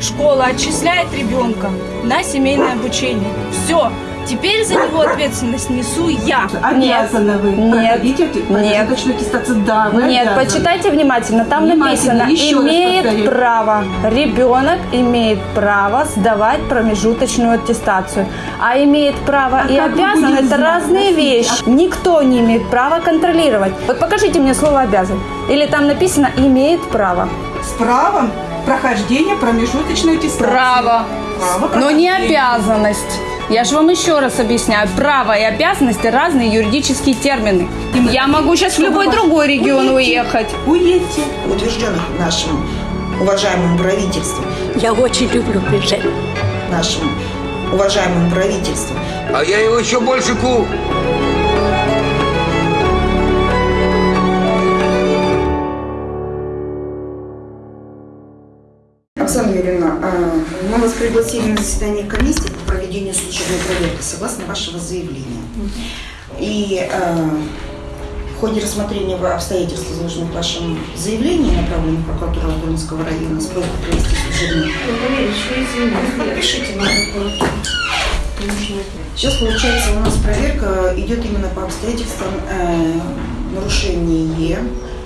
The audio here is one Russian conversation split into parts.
школа отчисляет ребенка на семейное обучение. Все. Теперь за него ответственность несу я. Обязаны вы Нет. проходить эти- Нет. аттестацию. Да, вы Нет, обязаны. почитайте внимательно. Там Внимательно, написано, еще имеет право, ребенок имеет право сдавать промежуточную аттестацию. А имеет право А и обязан, это знать, разные Настя? вещи. Никто не имеет права контролировать. Вот покажите мне слово обязан. Или там написано имеет право. С правом прохождения промежуточной аттестации. Право. Право Но не обязанность. Я же вам еще раз объясняю. Право и обязанность – разные юридические термины. Я могу сейчас в любой другой регион уехать. Уедьте. утвержденных нашим уважаемым правительством, Я очень люблю приезжать. нашим уважаемым правительством. А я его еще больше ку... Оксана Юрьевна, а, мы вас пригласили на заседание комиссии по проведению служебной проверки согласно вашего заявления. И а, в ходе рассмотрения обстоятельств, изложенных в вашем заявлении, направленном в прокуратуру Алдонского района с просьбой провести служебную Напишите на прокуратуру. Сейчас, получается, у нас проверка идет именно по обстоятельствам э, нарушения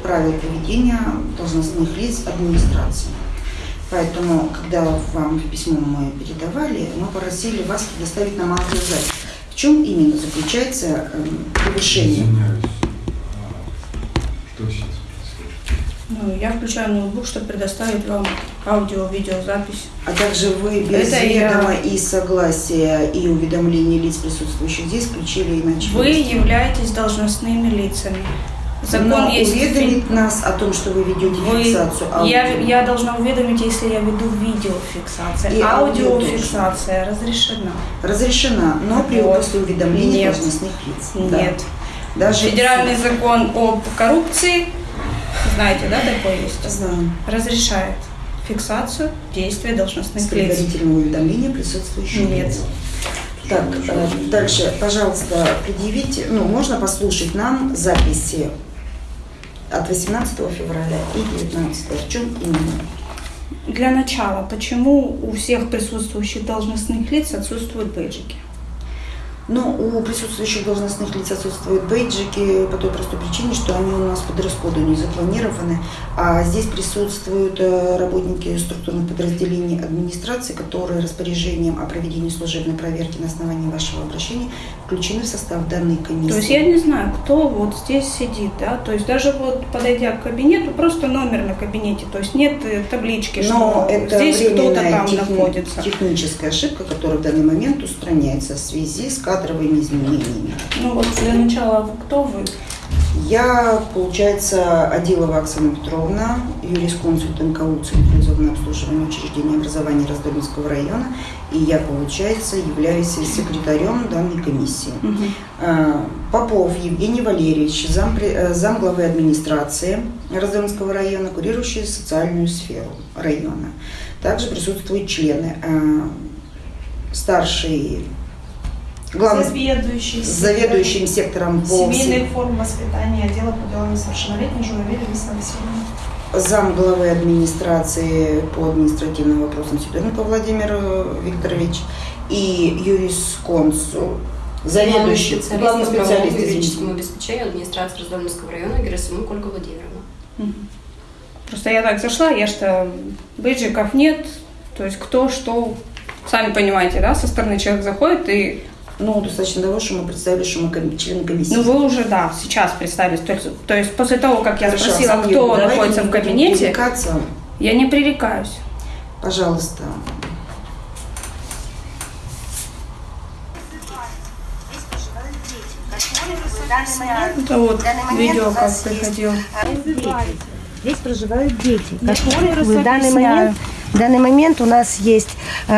правил поведения должностных лиц администрации. Поэтому, когда вам письмо мы передавали, мы просили вас предоставить нам аудиозапись. В чем именно заключается э, превышение? Извиняюсь. А, Что сейчас? Ну, я включаю ноутбук, чтобы предоставить вам аудио-видеозапись. А также вы без Это я- ведома и согласия и уведомления лиц, присутствующих здесь, включили иначе. Вы являетесь должностными лицами. Закон Но есть. уведомить нас о том, что вы ведете Вы- фиксацию я, аудио. я должна уведомить, если я веду видеофиксацию. И аудио Аудиофиксация разрешена. разрешена, но при после уведомления Нет. должностных лиц. Да. Нет. Даже Федеральный закон об коррупции, знаете, да, такой есть? Знаю. Разрешает фиксацию действия С должностных лиц. предварительного уведомления присутствующих Нет. лиц. Так, э, дальше, пожалуйста, предъявите, ну, можно послушать нам записи от 18 февраля и 19 В чем именно? Для начала, почему у всех присутствующих должностных лиц отсутствуют бейджики? Ну, у присутствующих должностных лиц отсутствуют бейджики по той простой причине, что они у нас по дресс-коду не запланированы, а здесь присутствуют э, работники структурных подразделений администрации, которые распоряжением о проведении служебной проверки на основании вашего обращения включены в состав данной комиссии. То есть я не знаю, кто вот здесь сидит, да, то есть даже вот подойдя к кабинету, просто номер на кабинете, то есть нет э, таблички, Но что это здесь кто-то там техни- находится. техническая ошибка, которая в данный момент устраняется в связи с кадровыми изменениями. Ну вот для начала, кто вы? Я, получается, Адилова Оксана Петровна, юрисконсульт НКУ Централизованное обслуживание учреждений образования Раздольнского района, и я, получается, являюсь секретарем данной комиссии. А, Попов Евгений Валерьевич, зам, зам главы администрации Раздольнского района, курирующий социальную сферу района. Также присутствуют члены. а, Старший, главный, Заведующий. заведующим сектором по Семейной формы воспитания отдела по делам несовершеннолетних Журавель Лариса Васильевна. зам главы администрации по административным вопросам Сидоренко Владимир э, Викторович и юрисконсул, заведующий, главный специалист, извините. юридическому обеспечению администрации Раздольнского района Герасимук Ольга Владимировна. Просто я так зашла, я что бейджиков нет, то есть кто что, сами понимаете, да, со стороны человек заходит и, Ну, достаточно того, что мы представили, что мы члены комиссии. ну вы уже, да, сейчас представились, то есть, то есть после того, как я Хорошо, спросила, Оксана кто находится в кабинете, я не пререкаюсь. Пожалуйста. Это вот видео, как приходил. Здесь проживают дети, просто в данный момент, в данный момент у нас есть э,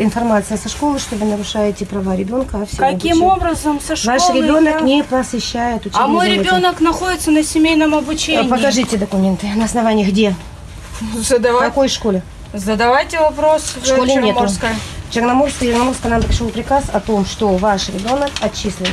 информация со школы, что вы нарушаете права ребенка. а все Каким обучение. образом со школы Ваш ребенок я- не посещает учебные А мой ребенок находится на семейном обучении. Э, Покажите документы. На основании где? В Задавай- какой школе? Задавайте вопрос В школе нету. Черноморской. Черноморская, Черноморская нам пришел приказ о том, что ваш ребенок отчислен.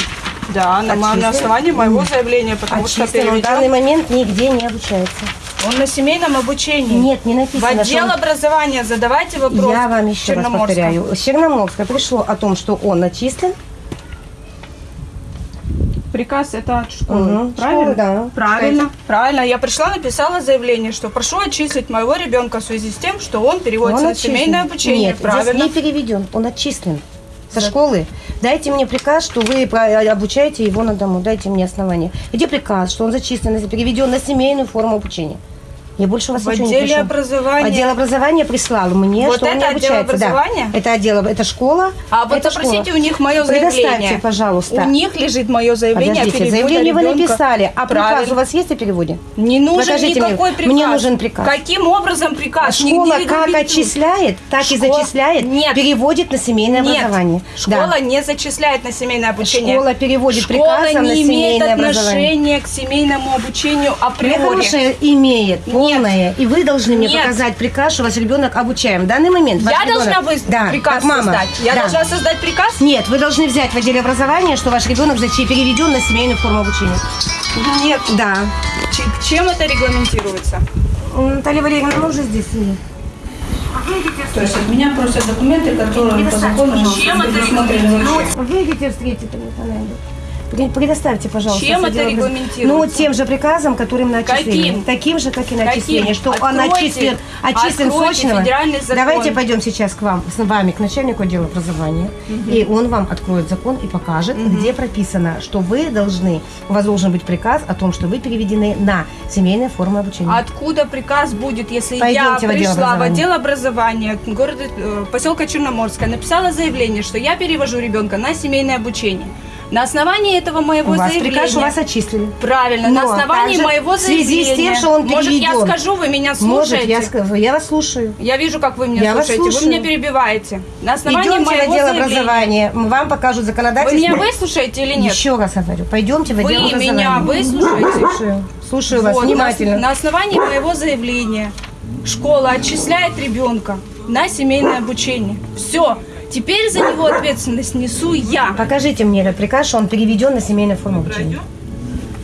Да, на, на основании моего заявления, потому что Отчислен. Он в данный переведен. момент нигде не обучается. Он на семейном обучении. Нет, не В написано. что отдел он- образования задавайте вопрос. Я вам еще раз повторяю. С Черноморска пришло о том, что он начислен. Приказ это от школы. Мгм, Правильно? школы, да. Правильно. Правильно. Я пришла, написала заявление, что прошу отчислить моего ребенка в связи с тем, что он переводится Он на семейное обучение. Нет, Правильно. здесь не переведен, он отчислен со школы. Дайте мне приказ, что вы про- обучаете его на дому. Дайте мне основание. Где приказ, что он зачислен, переведен на семейную форму обучения? Я больше у вас В ничего не прошу. образования. Отдел образования прислал мне, Вот что он не это отдел обучается. Да. образования? Это отдел, это школа. А вот это попросите школа. у них мое Предоставьте, заявление. пожалуйста. У них лежит мое заявление Подождите, о заявление вы ребенка. написали, а приказ Правильно. у вас есть о переводе? Не нужен Покажите мне. никакой приказ. Мне нужен приказ. Каким образом приказ? Школа Нигде как отчисляет, так и Школа- зачисляет, Нет. переводит на семейное Нет, образование. школа Да. не зачисляет на семейное обучение. Школа переводит Школа приказом на не имеет семейное образование. отношения к семейному обучению Мне априори. хорошее имеет, полное, и вы должны мне Нет. показать приказ, что ваш ребенок обучаем. В данный момент ваш Я ребенок- должна вы- да, приказ как мама. создать. Я Да. должна создать приказ? Нет, вы должны взять в отделе образования, что ваш ребенок зачи- переведен на семейную форму обучения. Нет. Да. Ч- Чем это регламентируется? Наталья Валерьевна, мы уже здесь. нет. То есть от меня просят документы, которые по закону предусмотрены вообще. Выйдите встретить Наталья. Предоставьте, пожалуйста. Чем это регламентируется? Ну, тем же приказом, которым на отчисление. Каким? Таким же, как и на Каким? Что он Откройте- отчислен, отчислен федеральный закон. Давайте пойдем сейчас к вам, с вами, к начальнику отдела образования. И он вам откроет закон и покажет, где прописано, что вы должны, у вас должен быть приказ о том, что вы переведены на семейные формы обучения. Откуда приказ будет, если Пойдемте я пришла в отдел образования города, э, поселка Черноморская, написала заявление, что я перевожу ребенка на семейное обучение. На основании этого моего у вас заявления... приказ, у вас отчислили. Правильно, на Но основании также моего в связи заявления. с тем, что он Может, я переведен. скажу, вы меня Может, слушаете? я скажу, я вас слушаю. Я вижу, как вы меня Я вас слушаете. Вы слушаю. меня перебиваете. На основании Идемте в моего отдел заявления. образования, вам покажут Вы законодательство. меня выслушаете или нет? Еще раз говорю, пойдемте в Вы отдел образования. меня выслушаете? Слушаю, слушаю вас Вот, внимательно. На, на основании моего заявления школа отчисляет ребенка на семейное обучение. Все. Теперь за него ответственность несу я. Покажите мне этот приказ, что он переведен на семейную форму обучения.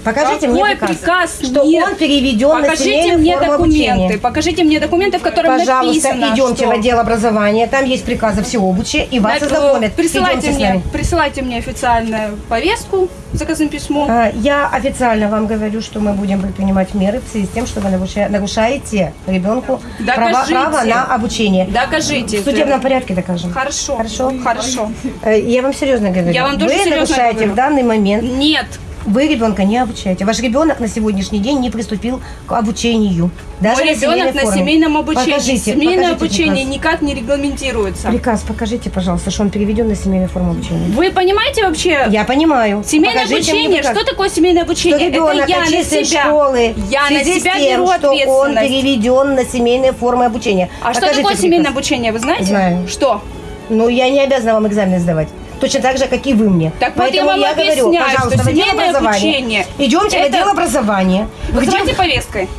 Покажите Какой мне приказ, приказ? что Нет. он переведен Покажите мне документы. обучения. Покажите мне документы, в которых Пожалуйста, написано, идемте что... в отдел образования, там есть приказы всеобучия, и вас Так, ознакомят. Присылайте мне, присылайте мне официальную повестку, заказным письмом. А, Я официально вам говорю, что мы будем предпринимать меры в связи с тем, что вы наруша- нарушаете ребенку Докажите. право на обучение. Докажите. В судебном порядке докажем. Хорошо. Хорошо? Хорошо. Э, Я вам серьезно говорю. Я вам тоже Вы нарушаете говорю. в данный момент Нет. Вы ребенка не обучаете. Ваш ребенок на сегодняшний день не приступил к обучению. Даже Мой ребенок на семейном обучении. Покажите, Семейное покажите обучение приказ. никак не регламентируется. Приказ покажите, пожалуйста, что он переведен на семейную форму обучения. Вы понимаете вообще? Я понимаю. Семейное Покажите обучение, что такое семейное Что обучение? ребенок Это я на себя. школы Я на себя тем, беру что он переведен на семейные формы обучения. А что Покажите такое приказ. семейное обучение, вы знаете? Знаю. Что? Ну, я не обязана вам экзамены сдавать. Точно так же, как и вы мне. Так вот я Поэтому вам говорю, объясняю, пожалуйста, в отдел образования. обучение Идемте в это- отдел образования. Где Вызывайте повесткой.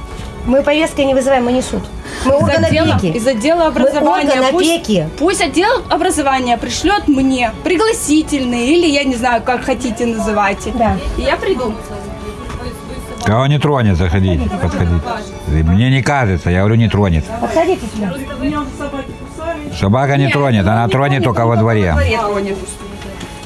мы повесткой не вызываем, мы не суд. Мы Из орган отдела, опеки. из отдела образования. орган пусть, опеки. пусть отдел образования пришлет мне пригласительные или я не знаю, как хотите называйте. Да. И я приду. Кого не тронет, заходите, подходите. Мне не кажется, я говорю, не тронет. Подходите сюда. Собака не тронет, она тронет только во дворе. тронет.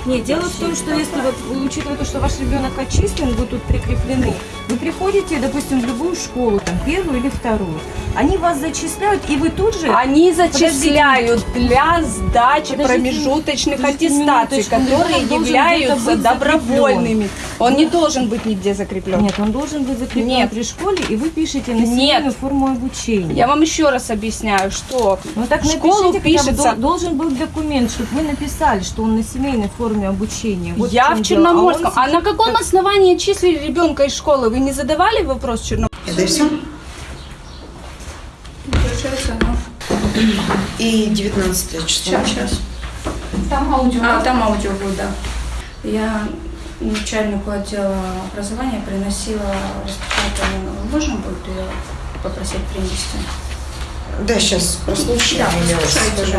Нет, дело в том, что если вот, учитывая то, что ваш ребенок отчислен, вы тут прикреплены, вы приходите, допустим, в любую школу, там, первую или вторую, они вас зачисляют, и вы тут же... Они зачисляют для сдачи Подождите, промежуточных подождите аттестаций, минуточку, которые являются добровольными. Он не должен быть нигде закреплен. Нет, он должен быть закреплен Нет. при школе, и вы пишете на Нет. семейную форму обучения. Я вам еще раз объясняю, что Ну так школу напишите, бы пишется... дол- должен был документ, чтобы вы написали, что он на семейной форме обучения. Вот Я в дело. Черноморском. А А, на каком основании числили ребенка из школы? Вы не задавали вопрос Черноморскому? Это и все? Ну, И 19 число. сейчас, сейчас. Там аудио. А, там аудио будет, да. Я начальнику отдела образования приносила распечатанную. Можно будет ее попросить принести? Да, сейчас прослушаем. Да, тоже да.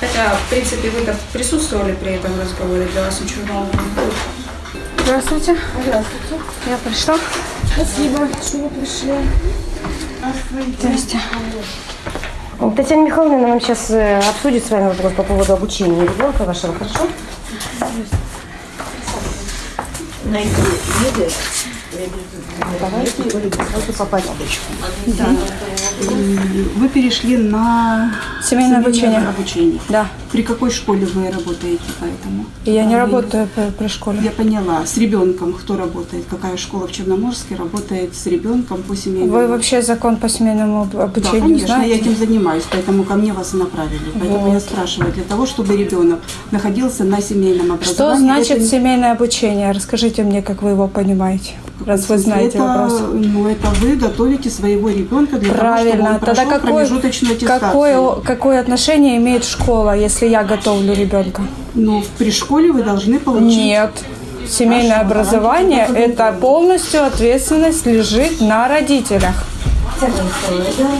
Хотя, в принципе, вы так присутствовали при этом разговоре, для вас ничего нового не будет. Здравствуйте. Здравствуйте. Я пришла. Спасибо, что вы пришли. Здрасте. Татьяна Михайловна нам сейчас обсудит с вами вопрос по поводу обучения ребенка вашего, хорошо? Давайте, давайте по порядочку. Да. Вы перешли на Семейное обучение. обучение. Да. При какой школе вы работаете поэтому? Я не Вы- работаю при, школе. Я поняла. С ребенком кто работает? Какая школа в Черноморске работает с ребенком по семейному? Вы вообще закон по семейному об- Да, обучению конечно, знаете? я этим занимаюсь, поэтому ко мне вас и направили. Поэтому я спрашиваю, для того, чтобы ребенок находился на семейном образовании. Что значит это- семейное обучение? Расскажите мне, как вы его понимаете, раз вы знаете это, вопрос. Ну, это вы готовите своего ребенка для того, Правильно. Тогда прошел какое, какое, отношение имеет школа, если я готовлю ребенка? Ну, при школе вы должны получить... Нет. Семейное Хорошо, образование это полностью ответственность лежит на родителях. Я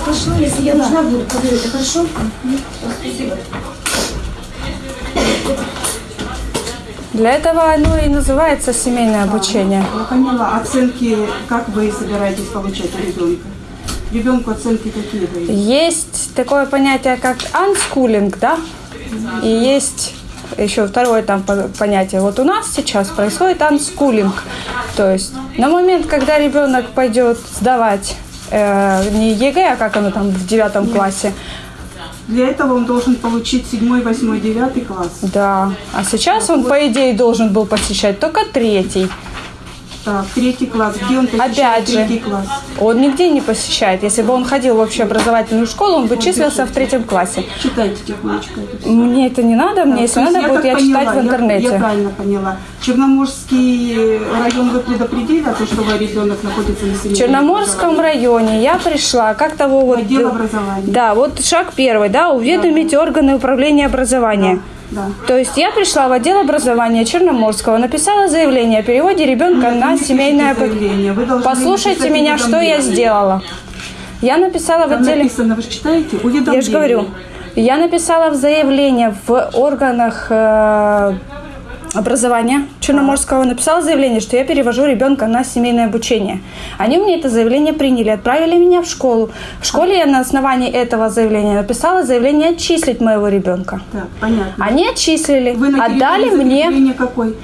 пошла, если я нужна буду, поговорю, это хорошо? Спасибо. Для этого оно и называется семейное обучение. Я поняла. Оценки, как вы собираетесь получать у ребенка? Ребенку оценки какие вы? Есть такое понятие, как unschooling, да? И есть еще второе там по- понятие. Вот у нас сейчас происходит unschooling. То есть на момент, когда ребенок пойдет сдавать э, не ЕГЭ, а как оно там в девятом классе, Для этого он должен получить 7, 8, 9 класс. да. А сейчас он, по идее, должен был посещать только третий. Так, третий класс. Где он посещает Опять же, третий класс? он нигде не посещает. Если бы он ходил в общеобразовательную школу, он бы числился в третьем классе. Читайте тихонечко это. Мне это не надо, мне если То есть надо будет, так я поняла, читать в интернете. Я, я правильно поняла. Черноморский район вы предупредили о том, что ваш ребенок находится на семейном В Черноморском районе я пришла, как того вот... Отдел образования. Да, вот шаг первый, да, уведомить органы управления образования. Да. То есть я пришла в отдел образования Черноморского, написала заявление о переводе ребенка Нет, на вы не семейное... заявление, Послушайте меня, что я сделала. Я написала в Там отделе... написано, вы же читаете? Уведомление. Я же говорю, я написала в заявление в органах э, образования Черноморского, написала заявление, что я перевожу ребенка на семейное обучение. Они меня это заявление приняли, отправили меня в школу. В школе я на основании этого заявления написала заявление отчислить моего ребенка. Так, понятно. Они отчислили, Вы отдали мне. какой?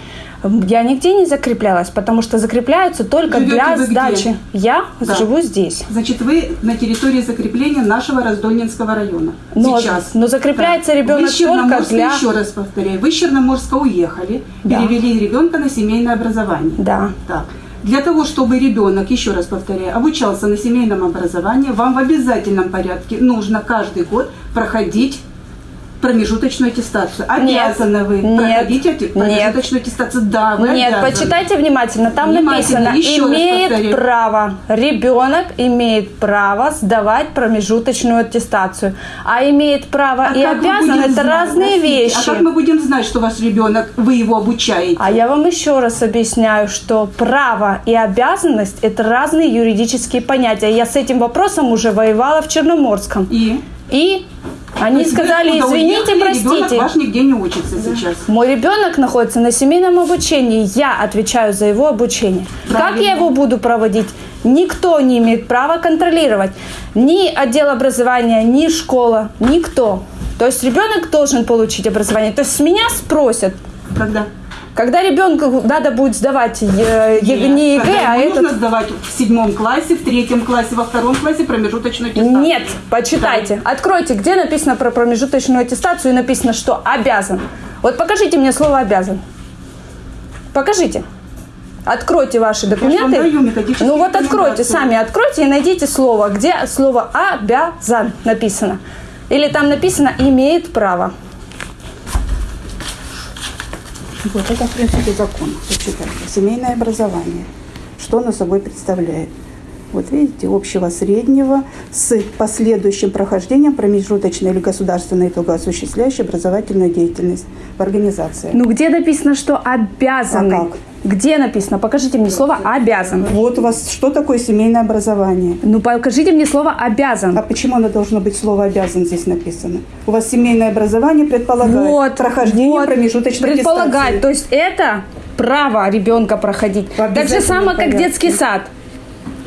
Я нигде не закреплялась, потому что закрепляются только Живете для вы где? сдачи. Я Да. живу здесь. Значит, вы на территории закрепления нашего Раздольнинского района. Но- Сейчас. но закрепляется ребенок вы только для- Еще раз повторяю, вы из Черноморска уехали, Да. перевели ребенка на семейное образование. Да. Так. Для того, чтобы ребенок, еще раз повторяю, обучался на семейном образовании, вам в обязательном порядке нужно каждый год проходить промежуточную аттестацию. Обязаны вы Нет. проходить эти- Нет. промежуточную аттестацию. Да, вы Нет, обязаны. почитайте внимательно. Там Внимательно, написано, еще имеет право, ребенок имеет право сдавать промежуточную аттестацию. А имеет право А и обязан, это знать, разные простите, вещи. А как мы будем знать, что ваш ребенок, вы его обучаете? А я вам еще раз объясняю, что право и обязанность – это разные юридические понятия. Я с этим вопросом уже воевала в Черноморском. И? И они есть сказали, извините, уехали, простите. ваш нигде не учится сейчас. Мой ребенок находится на семейном обучении. Я отвечаю за его обучение. Как Правильно. я его буду проводить? Никто не имеет права контролировать. Ни отдел образования, ни школа, никто. То есть ребенок должен получить образование. То есть с меня спросят, Когда? когда ребенку надо будет сдавать э, е- не ЕГЭ, а этот... нужно сдавать в седьмом классе, в третьем классе, во втором классе промежуточную аттестацию. Нет, почитайте. Откройте, где написано про промежуточную аттестацию и написано, что обязан. Вот покажите мне слово обязан. Покажите. Откройте ваши документы. даю Ну вот откройте, сами откройте и найдите слово, где слово обязан написано. Или там написано имеет право. Вот это, в принципе, закон. Почитайте. Семейное образование. Что оно собой представляет? Вот видите, общего среднего с последующим прохождением промежуточной или государственной итога осуществляющей образовательную деятельность в организации. Ну где написано, что обязаны? А как? Где написано? Покажите мне слово обязан. Вот у вас что такое семейное образование? Ну покажите мне слово обязан. А почему оно должно быть слово «обязан» здесь написано? У вас семейное образование предполагает Вот, прохождение вот, промежуточной предполагает. аттестации. То есть это право ребенка проходить. Так же самое, как детский сад.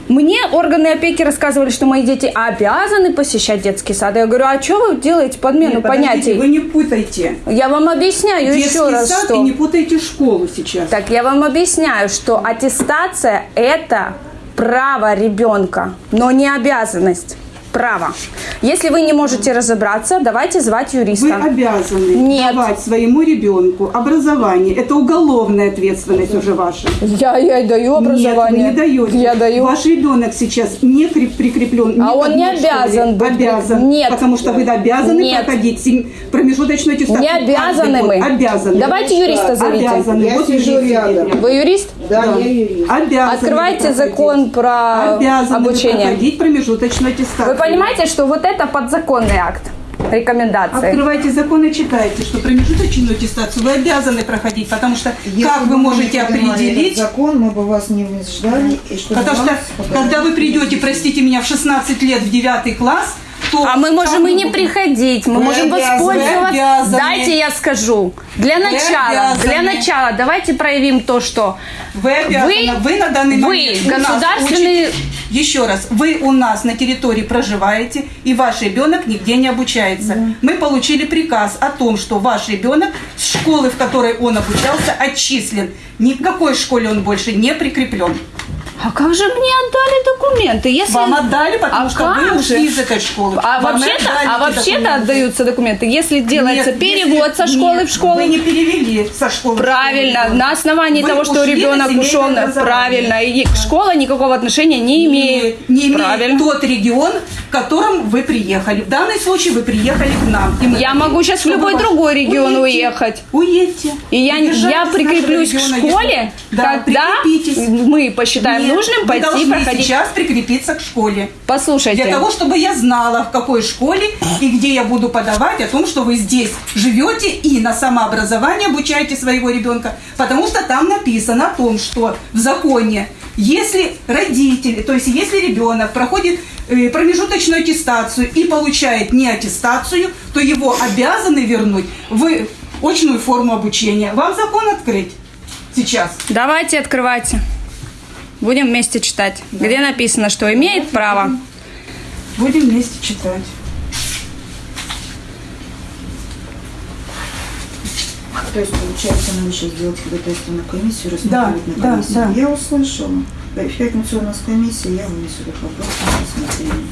Мне органы опеки рассказывали, что мои дети обязаны посещать детский сад. Я говорю, а что вы делаете подмену Нет, понятий? Вы не путайте. Я вам объясняю Детский еще раз, сад что... и не путайте школу сейчас. Так я вам объясняю, что аттестация – это право ребенка, но не обязанность. Право. Если вы не можете разобраться, давайте звать юриста. Вы обязаны Нет. давать своему ребенку образование. Это уголовная ответственность уже ваша. Я, я даю образование. Нет, вы не даете. Я даю. Ваш ребенок сейчас не прикреплен. А он не одной школе. обязан быть Обязан. Нет. Потому что вы обязаны Нет. проходить промежуточную аттестацию. Не обязаны мы. Обязаны. Давайте юриста зовите. Обязаны. Я вот сижу рядом. Вы юрист? Да, я юрист. Обязаны Открывайте закон про обязаны обучение. проходить промежуточную аттестацию. Вы понимаете, что вот это подзаконный акт рекомендации? Открывайте закон и читайте, что промежуточную аттестацию вы обязаны проходить, потому что Если как вы можете определить, закон, мы бы вас не ждали. И чтобы потому что когда вы придете, простите меня, в 16 лет в 9 класс, то А мы можем и не вы- приходить, мы Вы можем обязаны. Вы воспользоваться. обязаны. Дайте я скажу. Для начала, для начала давайте проявим то, что Вы обязаны, вы, на данный вы момент государственный- учите- еще раз, вы у нас на территории проживаете, и ваш ребенок нигде не обучается. Мы получили приказ о том, что ваш ребенок с школы, в которой он обучался, отчислен. Ни в какой школе он больше не прикреплен. А как же мне отдали документы? Если... Вам отдали, потому А что вы как ушли же? из этой школы. А вообще-то, а вообще-то отдаются документы, если делается Нет, перевод если- со школы нет, в школу. Вы не перевели со школы в Правильно, школу. на основании Вы того, что ушли ребенок ушел, на- правильно, и школа никакого отношения не имеет. Не, не имеет правильно. тот регион, в котором вы приехали. В данном случае вы приехали к нам. И мы Я могу сейчас в любой другой регион Уедьте, уехать. Уедьте. И я, я прикреплюсь к школе, если- Да, когда мы посчитаем нужным пойти должны проходить. сейчас прикрепиться к школе. Послушайте, Для того, чтобы я знала, в какой школе и где я буду подавать о том, что вы здесь живете и на самообразование обучаете своего ребенка. Потому что там написано о том, что в законе, если родители, то есть если ребенок проходит э, промежуточную аттестацию и получает не аттестацию, то его обязаны вернуть в очную форму обучения. Вам закон открыть сейчас? давайте открывайте. Будем вместе читать. Где написано, что имеет право. Будем вместе читать. То есть, получается, нам сейчас сделать ходатайственную комиссию, Да, рассмотреть на да, комиссии. да. Я услышала. В пятницу у нас комиссия, я вынесу этот вопрос на рассмотрение.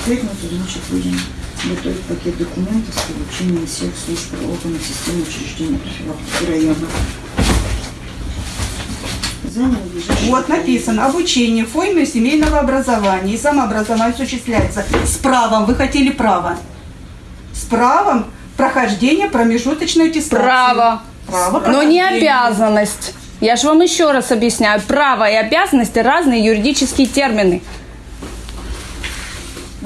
В пятницу, значит, будем готовить пакет документов с получением всех служб органов системы учреждения профилактики района. Вот написано, обучение в форме семейного образования и самообразование осуществляется с правом, вы хотели право, с правом прохождения промежуточной аттестации. Право. Право Но не обязанность. Я же вам еще раз объясняю. Право и обязанности разные юридические термины.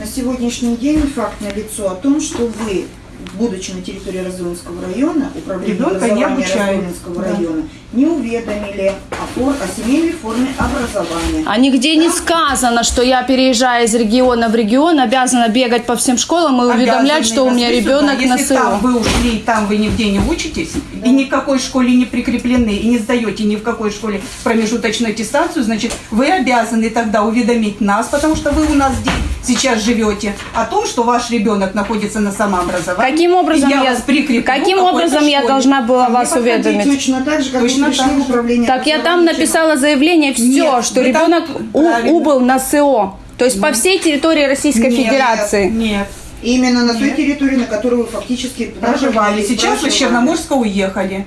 На сегодняшний день факт налицо о том, что вы, будучи на территории Разумского района, управление Ребенка образования. Разумского Да. района, не уведомили о, фор- о семейной форме образования. А нигде не сказано, что я, переезжая из региона в регион, обязана бегать по всем школам и уведомлять, Обязаны что у меня ребенок да, на Если там вы ушли, и там вы нигде не учитесь, и ни в какой школе не прикреплены, и не сдаете ни в какой школе промежуточную аттестацию, значит, вы обязаны тогда уведомить нас, потому что вы у нас здесь сейчас живете, о том, что ваш ребенок находится на самообразовании. Каким образом и я, я- вас прикреплю каким образом я должна была А вас уведомить? Точно так же, как Точно вы пришли так. управление Так я там написала заявление, все, Нет, что вы там- ребенок у- убыл на СО. То есть по всей территории Российской Нет, Федерации. Нет. Именно на той территории, на которой вы фактически проживали. Сейчас вы с проживали. Черноморска уехали.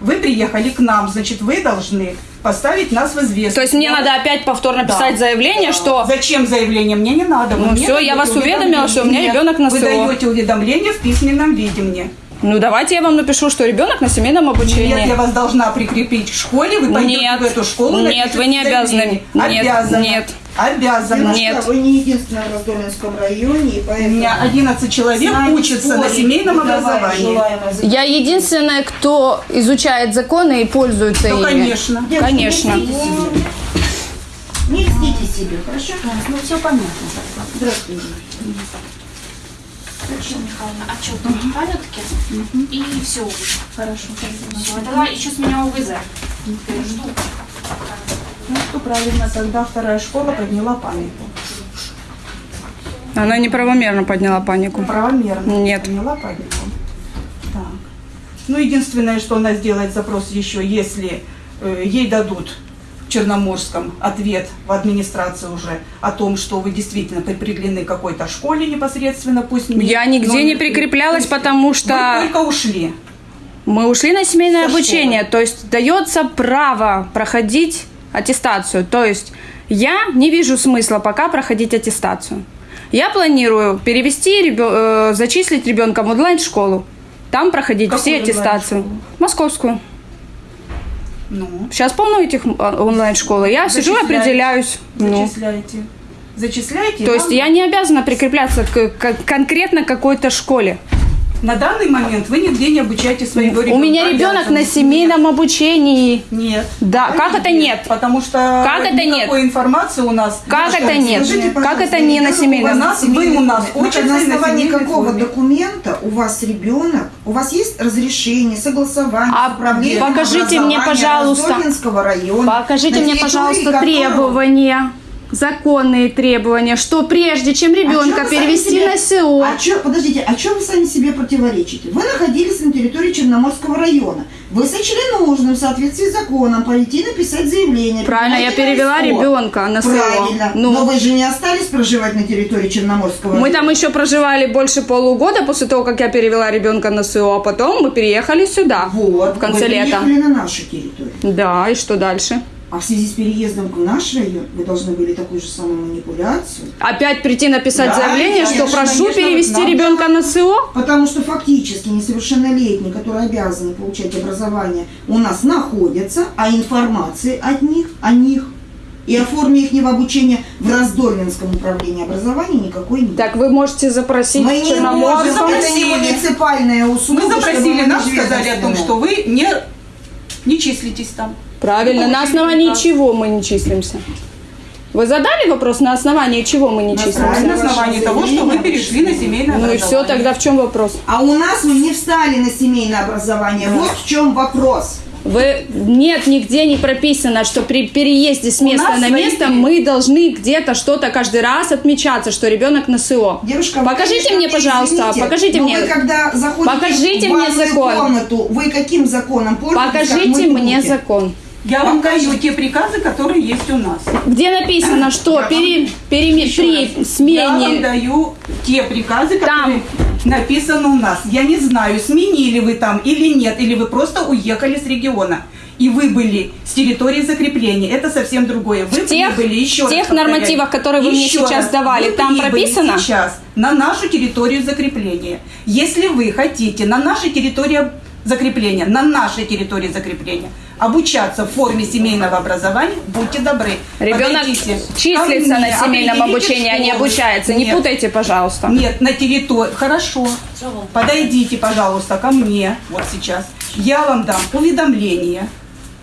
Вы приехали к нам, значит, вы должны поставить нас в известность. То есть мне надо опять повторно Да. писать заявление, что Зачем заявление? Мне не надо. Вы Ну всё, я вас уведомила, что у меня Нет, ребенок на Вы СО. даете уведомление в письменном виде мне. Ну давайте я вам напишу, что ребенок на семейном обучении. Нет, я вас должна прикрепить к школе, вы пойдете Нет. в эту школу. Нет, вы не обязаны. Нет, Обязаны. нет. Обязаны. Девушка, Нет. Вы не единственная в Раздольнском районе, и У поэтому... меня 11 человек нами учатся на семейном образовании. Я единственная, кто изучает законы и пользуется Ну, ими. конечно. Девушка, Конечно. Не льстите себе, хорошо? Ну, все понятно. Здравствуйте. Людмила Михайловна, отчет в порядке? И все уже. Хорошо. Все, тогда еще с меня УВЗ. Теперь жду. Ну что правильно, тогда вторая школа подняла панику. Она неправомерно подняла панику. Правомерно. Нет. Подняла панику. Так. Ну, единственное, что она сделает запрос еще, если э, ей дадут Черноморском ответ в администрации уже о том, что вы действительно прикреплены к какой-то школе непосредственно, пусть не- Я нигде но- не прикреплялась, потому что... Вы только ушли. Мы ушли на семейное Со обучение, то есть дается право проходить аттестацию. То есть я не вижу смысла пока проходить аттестацию. Я планирую перевести, ребё- э, зачислить ребенка в онлайн-школу. Там проходить Какую все аттестацию. Московскую. Ну, Сейчас полно этих а, онлайн-школ. и Я сижу и Зачисляете. определяюсь. Ну. зачисляете. Зачисляете? То есть я не обязана прикрепляться к, к конкретно какой-то школе. На данный момент вы нигде не обучаете своего ребенка. У меня ребенок на семейном обучении. Нет. Да, как это нет? Потому что Как это нет? информации у нас. Как Что, это нет? скажите, Как это не на семейном? У нас, вы у нас учитесь на основании семейной какого форме. документа у вас ребенок, у вас есть разрешение, согласование А покажите мне, пожалуйста. Района? Покажите на мне, пожалуйста, требования, законные требования, что прежде чем ребенка А вы сами перевести себе- на СО, А чё, подождите, а что вы сами себе противоречите? Вы находились на территории Черноморского района. Вы сочли нужным в соответствии с законом пойти написать заявление. правильно, я на перевела СО. ребенка на СО. Правильно. Ну, Но вы же не остались проживать на территории Черноморского мы района. там еще проживали больше полугода после того, как я перевела ребенка на СО, а потом мы переехали сюда Вот, в конце вы лета. на нашу территорию. Да, и что дальше? А в связи с переездом в наш район вы должны были такую же самую манипуляцию. Опять прийти написать Да, заявление, что конечно, прошу конечно, перевести нам- ребенка на СО? Потому что фактически несовершеннолетние, которые обязаны получать образование, у нас находятся, а информации от них, о них и о форме их обучения в Раздольнинском управлении образования никакой нет. Так вы можете запросить Мы не можем, это не муниципальная услуга. Мы запросили, нам сказали о том, что вы не, не числитесь там. Правильно, на основании чего мы не числимся? Вы задали вопрос, на основании чего мы не числимся? На основании того, что вы перешли на семейное Ну и образование. все, тогда в чем вопрос? А у нас мы не встали на семейное образование. Вот в чем вопрос. Вы нет, нигде не прописано, что при переезде с места на свои место пере- мы должны где-то что-то каждый раз отмечаться, что ребенок на СО. Девушка, покажите конечно, мне, пожалуйста, извините, покажите но мне. Вы когда заходите Покажите в мне закон. комнату, вы каким законом пользуетесь? Покажите мне закон. Я вам даю те приказы, которые есть у нас. Где написано, что пере- переме- Еще при раз. Я вам смене даю те приказы, Там. которые написаны у нас. Я не знаю, сменили вы там или нет, или вы просто уехали с региона. И вы были с территории закрепления. Это совсем другое. Вы В тех- прибыли, еще в тех раз нормативах, которые вы мне еще сейчас раз, давали, вы там прописано? сейчас на нашу территорию закрепления. Если вы хотите на нашей территории закрепления, на нашей территории закрепления обучаться в форме семейного образования, будьте добры. ребенок подойдите числится на мне, семейном обучении, а не обучается. Не Нет. путайте, пожалуйста. Нет, на территории. Хорошо. Подойдите, пожалуйста, ко мне вот сейчас. Я вам дам уведомление,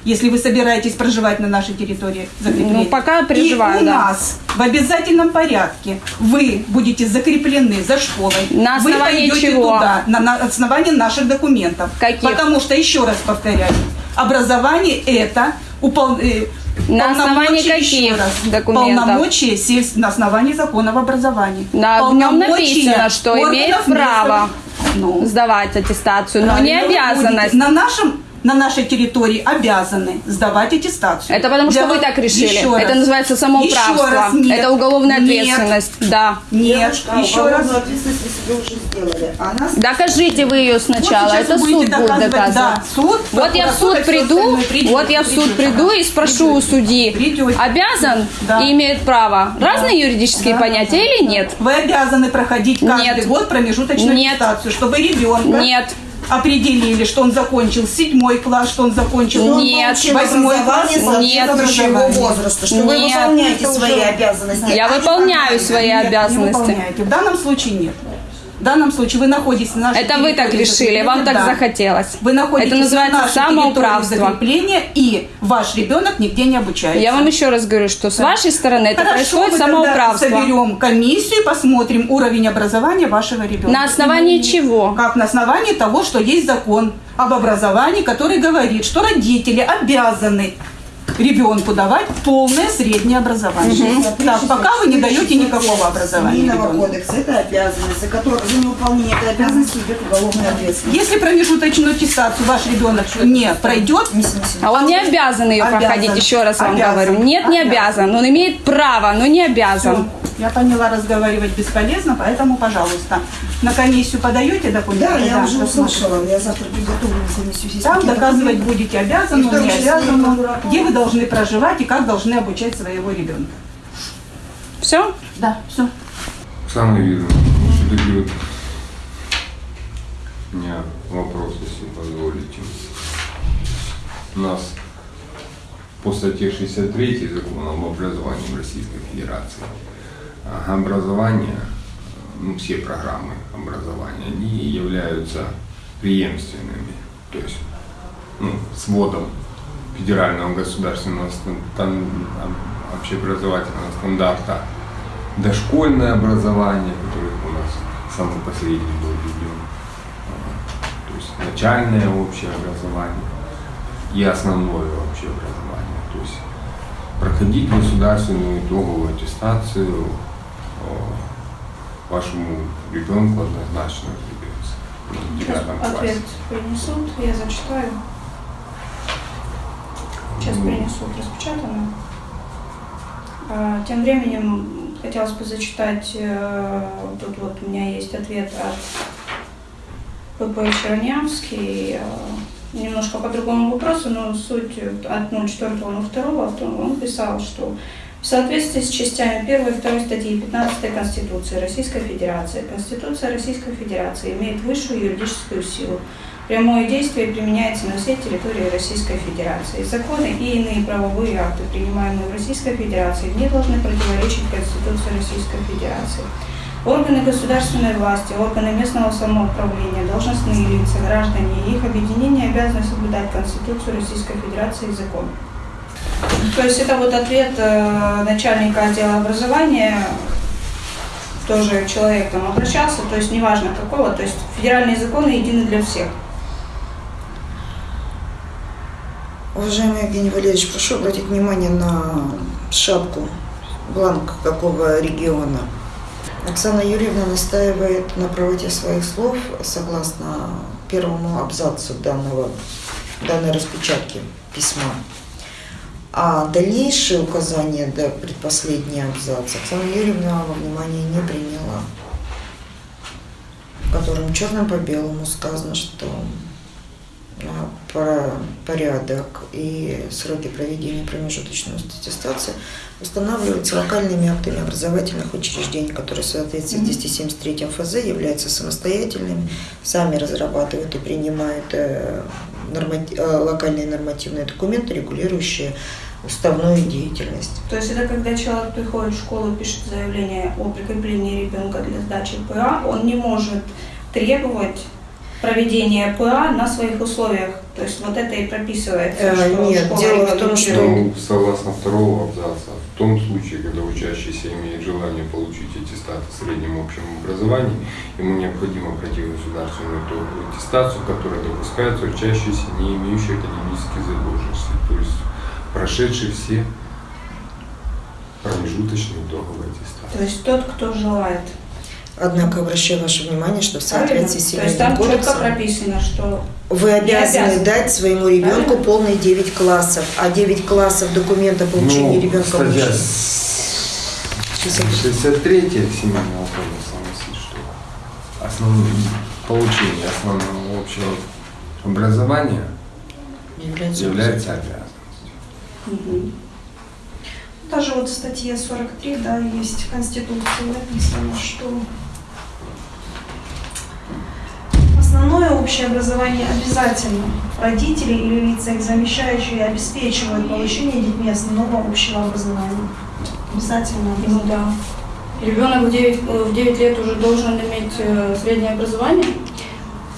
если вы собираетесь проживать на нашей территории закрепления. Ну, пока переживаю, И у да. нас в обязательном порядке вы будете закреплены за школой. На вы основании пойдете чего? туда, на, на основании наших документов. Каких? Потому что, еще раз повторяю, образование это упол- э, На основании каких раз, документов? Полномочия сельс- на основании закона об образовании. На- в нем Полномочия написано, что имеет местного- право Ну, сдавать аттестацию, но не вы обязанность. будете На нашем на нашей территории обязаны сдавать аттестацию. Это потому что Для вы вас- так решили. Еще Это раз. называется Еще самоуправство. раз нет. Это уголовная Нет. ответственность. Да. Нет, Девушка, еще раз. ответственность вы себе уже сделали. А нас Докажите вы ее сначала. Вот Это суд будет доказывать, да, суд, вот я в суд приду. Придете, вот я в суд придете, приду да. и спрошу у судьи, Придете. обязан Да. и имеет право. Разные юридические понятия или нет? Вы обязаны проходить каждый Нет. год промежуточную Нет. аттестацию, чтобы ребенка Нет. Определили, что он закончил седьмой класс, что он закончил Нет. восьмой класс. образование соответствующего его Образование. возраста, что вы Нет. выполняете Это свои обязанности. Я а выполняю выполняете. свои Нет, не обязанности. выполняете. В данном случае нет. В данном случае вы находитесь на нашей Это вы так решили, вам так да. захотелось. Вы находитесь Это называется на нашей самоуправство. закрепления, и ваш ребенок нигде не обучается. Я вам еще раз говорю, что с вашей стороны это Хорошо, происходит мы тогда самоуправство. соберем комиссию, посмотрим уровень образования вашего ребенка. На основании чего? Как на основании того, что есть закон об образовании, который говорит, что родители обязаны ребенку давать полное среднее образование. Мгм. Так, пока вы не даете никакого образования. Ребенку. кодекса это обязанность, за которую за невыполнение этой обязанности идет уголовная ответственность. Если промежуточную аттестацию ваш ребенок не пройдет, А он не обязан ее Обязан. проходить, еще раз вам Обязан. говорю. Нет, не обязан. Он имеет право, но не обязан. Я поняла, разговаривать бесполезно, поэтому, пожалуйста, на комиссию подаете документы? Да, я уже услышала, я завтра приготовлю комиссию. Там доказывать документы. будете И обязан, в том не числе обязан, по дураку. где вы должны проживать и как должны обучать своего ребенка. Все? Да, все. Самое видно. Все-таки вот у меня вопрос, если позволите. У нас по статье 63 закона об образовании в Российской Федерации а, образование, ну, все программы образования, они являются преемственными, то есть ну, сводом федерального государственного стан- тан- об- общеобразовательного стандарта дошкольное образование, которое у нас самый последний был введен, а, то есть начальное общее образование и основное общее образование. То есть проходить государственную итоговую аттестацию а, вашему ребенку однозначно придется Сейчас ответ принесут, я зачитаю. Сейчас принесут распечатанную. А, Тем временем хотелось бы зачитать, э, тут вот у меня есть ответ от ПП Чернявский, э, немножко по другому вопросу, но суть от 04.02 то он писал, что в соответствии с частями 1 и 2 статьи 15 Конституции Российской Федерации, Конституция Российской Федерации имеет высшую юридическую силу. Прямое действие применяется на всей территории Российской Федерации. Законы и иные правовые акты, принимаемые в Российской Федерации, не должны противоречить Конституции Российской Федерации. Органы государственной власти, органы местного самоуправления, должностные лица, граждане и их объединения обязаны соблюдать Конституцию Российской Федерации и закон. То есть это вот ответ э, начальника отдела образования, тоже человек там обращался, то есть неважно какого, то есть федеральные законы едины для всех. Уважаемый Евгений Валерьевич, прошу обратить внимание на шапку, бланк какого региона. Оксана Юрьевна настаивает на правоте своих слов согласно первому абзацу данного, данной распечатки письма. А дальнейшие указания, до предпоследний абзац, Оксана Юрьевна во внимание не приняла, в котором черным по белому сказано, что порядок и сроки проведения промежуточной аттестации устанавливаются локальными актами образовательных учреждений, которые в соответствии с 273 ФЗ являются самостоятельными, сами разрабатывают и принимают э, нормати- э, локальные нормативные документы, регулирующие уставную деятельность. То есть это когда человек приходит в школу и пишет заявление о прикреплении ребенка для сдачи ПА, он не может требовать проведения ПА на своих условиях. То есть вот это и прописывается, Э, что нет, школа дело в том, что- Ну, согласно второго абзаца, в том случае, когда учащийся имеет желание получить аттестат о среднем общем образовании, ему необходимо пройти государственную итоговую аттестацию, которая допускается учащийся, не имеющий академических задолженностей, то есть прошедший все промежуточные итоговые аттестации. То есть тот, кто желает. Однако обращаю ваше внимание, что в соответствии с То есть Семейным там четко кодексом прописано, что Вы обязаны обязан. дать своему ребенку Правильно? полные 9 классов, а 9 классов документа получения Ну, ребенка статья лучше. 63 Семейного кодекса что основное получение основного общего образования Является является обязанностью. Мгм. Даже вот в статье 43, да, есть в Конституции написано, что основное общее образование обязательно. Родители или лица их замещающие обеспечивают получение детьми основного общего образования. Обязательно. Ну да. Ребенок в 9, в 9 лет уже должен иметь э, среднее образование?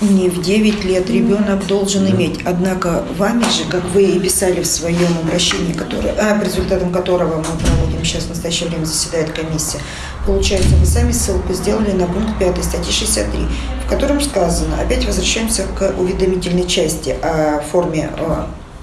Не в 9 лет ребенок должен иметь. Однако вами же, как вы и писали в своем обращении, которое, а, по результатам которого мы проводим сейчас в настоящее время заседает комиссия, получается, вы сами ссылку сделали на пункт 5 статьи 63, в котором сказано, опять возвращаемся к уведомительной части о форме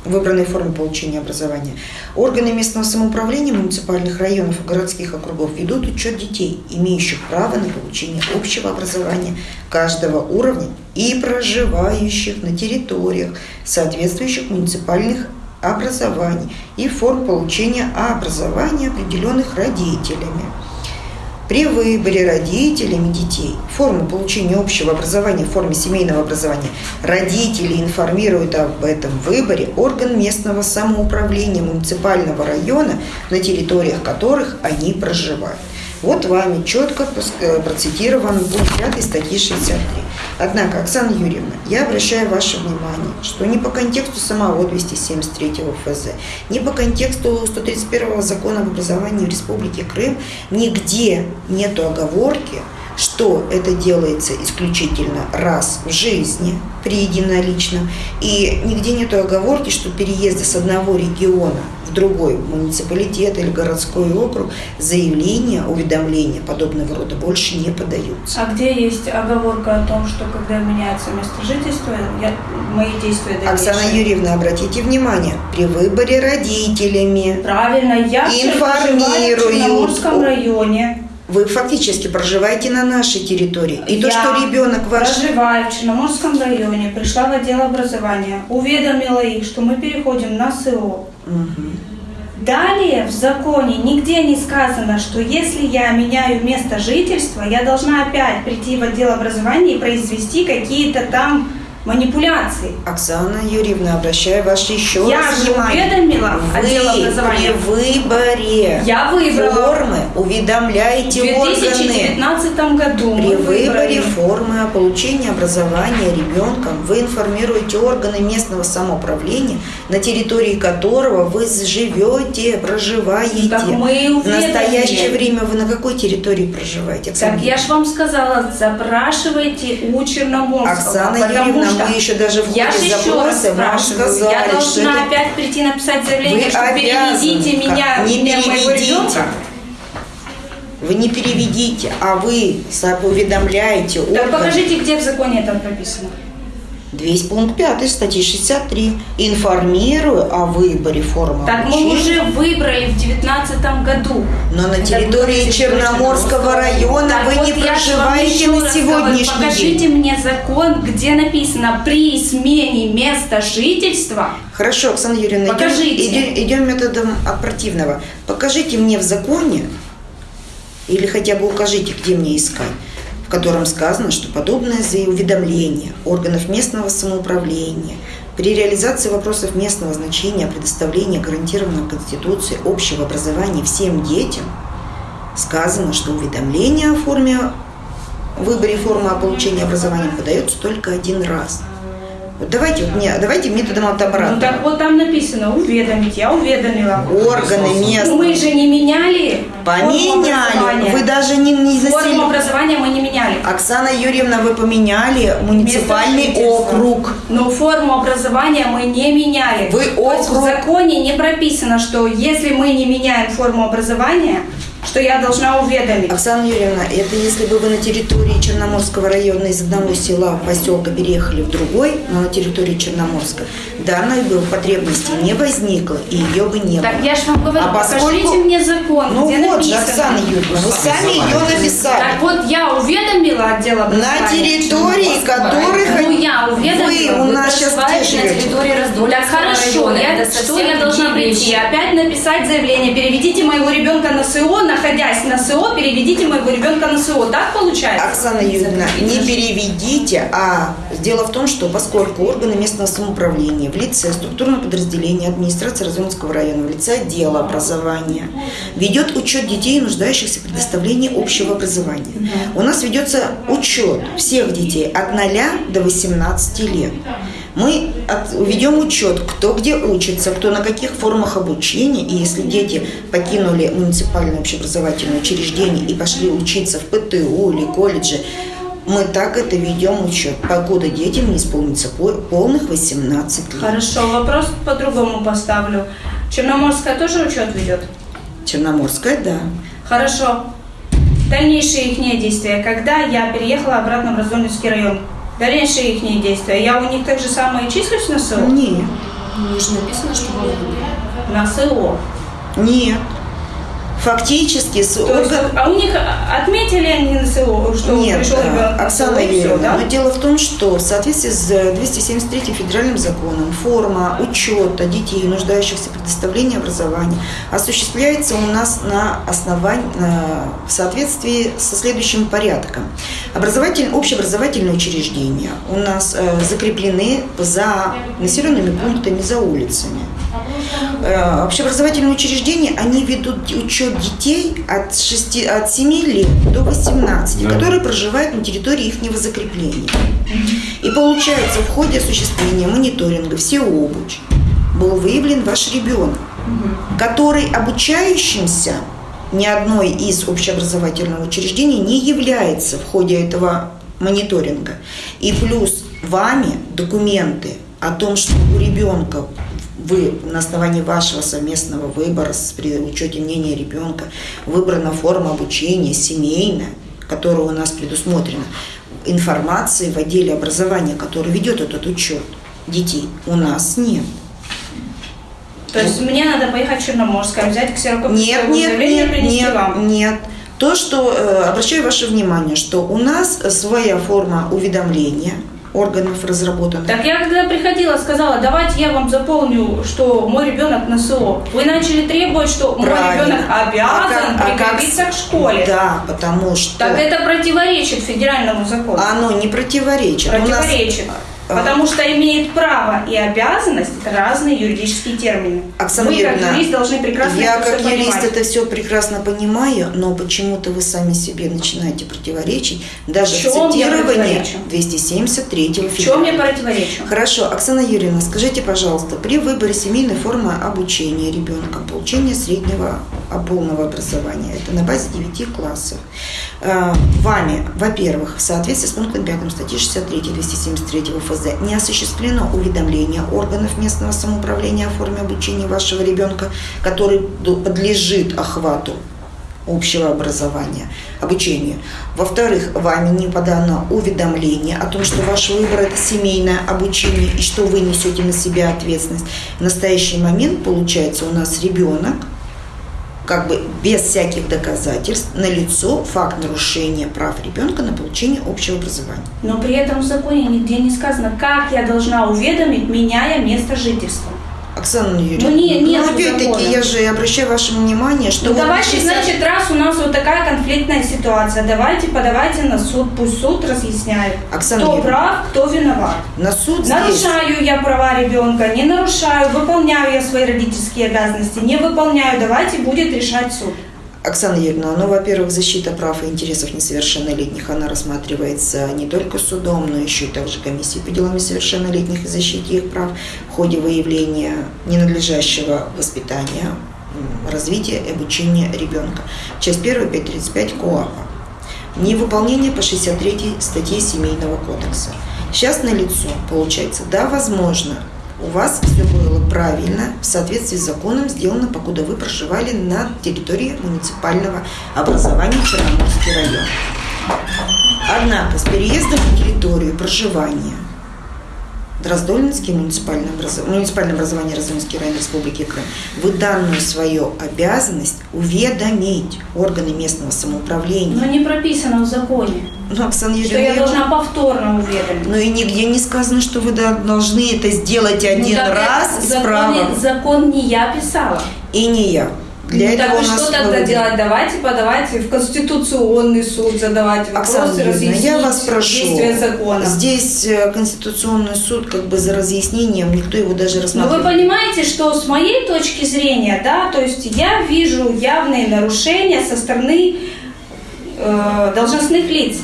выбранной форме получения образования. Органы местного самоуправления муниципальных районов и городских округов ведут учет детей, имеющих право на получение общего образования каждого уровня и проживающих на территориях соответствующих муниципальных образований и форм получения образования, определенных родителями. При выборе родителями детей форму получения общего образования в форме семейного образования родители информируют об этом выборе орган местного самоуправления муниципального района, на территориях которых они проживают. Вот вами четко процитирован пункт 5 статьи 63. Однако, Оксана Юрьевна, я обращаю ваше внимание, что не по контексту самого 273 ФЗ, не по контексту 131 закона об образовании в Республике Крым нигде нету оговорки, что это делается исключительно раз в жизни при единоличном, и нигде нет оговорки, что переезды с одного региона в другой муниципалитет или городской округ заявления, уведомления подобного рода больше не подаются. А где есть оговорка о том, что когда меняется место жительства, я, мои действия дальнейшие? Оксана Юрьевна, обратите внимание, при выборе родителями Правильно, я информирую в Черноморском районе. Вы фактически проживаете на нашей территории. И Я то, что ребенок ваш... проживаю в Черноморском районе, пришла в отдел образования, уведомила их, что мы переходим на СО. Далее в законе нигде не сказано, что если я меняю место жительства, я должна опять прийти в отдел образования и произвести какие-то там манипуляции. Оксана Юрьевна, обращаю ваше еще Я раз же внимание. уведомила Вы образования. при выборе Я выбрала. формы уведомляете В органы. 2019 году При выборе выбрали. формы о получении образования ребенком вы информируете органы местного самоуправления, на территории которого вы живете, проживаете. Так мы и В уведомили. настоящее время вы на какой территории проживаете? Оксана Так я же вам сказала, запрашивайте у Черноморского. Оксана потому Юрьевна, что мы еще даже в я ходе запроса вам спрашиваю, сказали, я должна это- опять прийти написать заявление, Вы что переведите меня, Не меня моего переведите. ребенка. Вы не переведите, а вы уведомляете Так орган. покажите, где в законе это прописано. 200 пункт 5 статьи 63. Информирую о выборе формы Так мы обучения. уже выбрали в девятнадцатом году. Но на территории Черноморского района Так вы вот не проживаете на сегодняшний говорю, Покажите день. мне закон, где написано при смене места жительства. Хорошо, Оксана Юрьевна, идем, Покажите. идем- идем методом от противного. Покажите мне в законе, или хотя бы укажите, где мне искать, в котором сказано, что подобное уведомление органов местного самоуправления при реализации вопросов местного значения о предоставлении гарантированного Конституцией общего образования всем детям сказано, что уведомление о форме выборе формы о получении образования подается только один раз. Вот давайте, вот мне, давайте методом от обратного. Ну так вот там написано уведомить, я уведомила. Органы местные. Мы же не меняли. форму Поменяли. Вы даже не, не Форму засели- образования мы не меняли. Оксана Юрьевна, вы поменяли муниципальный округ. Но форму образования мы не меняли. Вы То есть в округ- законе не прописано, что если мы не меняем форму образования, что я должна уведомить. Оксана Юрьевна, это если бы вы на территории Черноморского района из одного села, поселка переехали в другой, но на территории Черноморска, данной бы потребности не возникло, и ее бы не Так было. я же вам говорю, А поскольку- покажите мне закон, Ну где вот же, написано. Оксана Юрьевна, вы сами ее написали. Так вот, я уведомила отдел образования. На территории которых Ну, я уведомила. вы у нас сейчас где живете? Так хорошо, я, что я должна прийти? Опять написать заявление, переведите моего ребенка на СО, находясь на СО, переведите моего ребенка на СО. Так получается? Оксана Юрьевна, не переведите, а дело в том, что поскольку органы местного самоуправления в лице структурного подразделения администрации Разумского района, в лице отдела образования, ведет учет детей, нуждающихся в предоставлении общего образования. У нас ведется учет всех детей от 0 до 18 лет. Мы ведем учет, кто где учится, кто на каких формах обучения. И если дети покинули муниципальное общеобразовательное учреждение и пошли учиться в ПТУ или колледже, мы так это ведем учет, покуда детям не исполнится по- полных 18 лет. Хорошо, вопрос по-другому поставлю. Черноморская тоже учет ведет? Черноморская, да. Хорошо. Дальнейшие их действия. Когда я переехала обратно в Раздольный район, дальнейшие их действия. Я у них так же самое числюсь на СО? Нет. Ну, же написано, что вы На СО. Нет. Фактически с То есть, орган- а у них отметили они на СО, что Нет, пришел э, ребенок на Оксана Юрьевна, да? но дело в том, что в соответствии с 273 федеральным законом форма учета детей, нуждающихся в предоставлении образования, осуществляется у нас на основании, в соответствии со следующим порядком. Образовательные, общеобразовательные учреждения у нас э, закреплены за населенными пунктами, за улицами. Э, Общеобразовательные учреждения, они ведут учет детей от, 6, от 7 лет до 18, Да. которые проживают на территории их закрепления. И получается, в ходе осуществления мониторинга всеобуч был выявлен ваш ребенок, который обучающимся ни одной из общеобразовательных учреждений не является в ходе этого мониторинга. И плюс вами документы о том, что у ребенка вы на основании вашего совместного выбора с- при учете мнения ребенка выбрана форма обучения семейная, которая у нас предусмотрена, информации в отделе образования, который ведет этот учет детей, у нас нет. То есть мне надо поехать в Черноморское, взять ксерокопию Нет, нет, нет, нет, вам. нет. То, что, э, обращаю ваше внимание, что у нас своя форма уведомления органов разработана. Так я когда приходила, сказала, давайте я вам заполню, что мой ребенок на СО. Вы начали требовать, что мой Правильно. ребенок обязан А как- а как прикрепиться с- к школе. Да, потому что Так это противоречит федеральному закону. оно не противоречит. У нас- Противоречит. Потому что имеет право и обязанность это разные юридические термины. Оксана Вы как юрист должны прекрасно Я как юрист понимать. это все прекрасно понимаю, но почему-то вы сами себе начинаете противоречить даже В чем противоречу? 273 В чем я противоречу? Хорошо, Оксана Юрьевна, скажите, пожалуйста, при выборе семейной формы обучения ребенка, получения среднего а, полного образования, это на базе 9 классов, э, вами, во-первых, в соответствии с пунктом 5 статьи 63 273 ФЗ не осуществлено уведомление органов местного самоуправления о форме обучения вашего ребенка, который подлежит охвату общего образования, обучения. Во-вторых, вами не подано уведомление о том, что ваш выбор – это семейное обучение и что вы несете на себя ответственность. В настоящий момент, получается, у нас ребенок, как бы без всяких доказательств, налицо факт нарушения прав ребенка на получение общего образования. Но при этом в законе нигде не сказано, как я должна уведомить, меняя место жительства. Оксана Юрьевна, Ну, не- нет ну, опять-таки, я же обращаю ваше внимание, что Ну, вот давайте, 60 значит, раз у нас вот такая конфликтная ситуация, давайте подавайте на суд, пусть суд разъясняет, Оксана кто Юрьевна, прав, кто виноват. на суд здесь... Нарушаю я права ребенка, не нарушаю, выполняю я свои родительские обязанности, не выполняю, давайте будет решать суд. Оксана Юрьевна, ну, во-первых, защита прав и интересов несовершеннолетних, она рассматривается не только судом, но еще и также комиссией по делам несовершеннолетних и защите их прав в ходе выявления ненадлежащего воспитания, развития и обучения ребенка. Часть 1, 535 КОАПа. Невыполнение по 63 статье Семейного кодекса. Сейчас на лицо получается, да, возможно, у вас все было правильно, в соответствии с законом сделано, покуда вы проживали на территории муниципального образования Черноморский район. Однако с переездом на территорию проживания Дроздольнинский муниципальное, образов- муниципальное образование Раздольнинский район Республики Крым, вы данную свою обязанность уведомить органы местного самоуправления. Но не прописано в законе, Ну, Оксана что Юрьевна, я должна повторно уведомить. Ну и нигде не сказано, что вы должны это сделать один Ну, раз это с законе- правом. Закон не я писала. И не я. Для ну, этого так у и нас что тогда выводят. делать? Давайте подавайте в Конституционный суд, Оксана вопросы, разъяснить я вас прошу. действия закона. Здесь э, Конституционный суд как бы за разъяснением, никто его даже Но вы понимаете, что с моей точки зрения, да, то есть я вижу явные нарушения со стороны э, должностных лиц.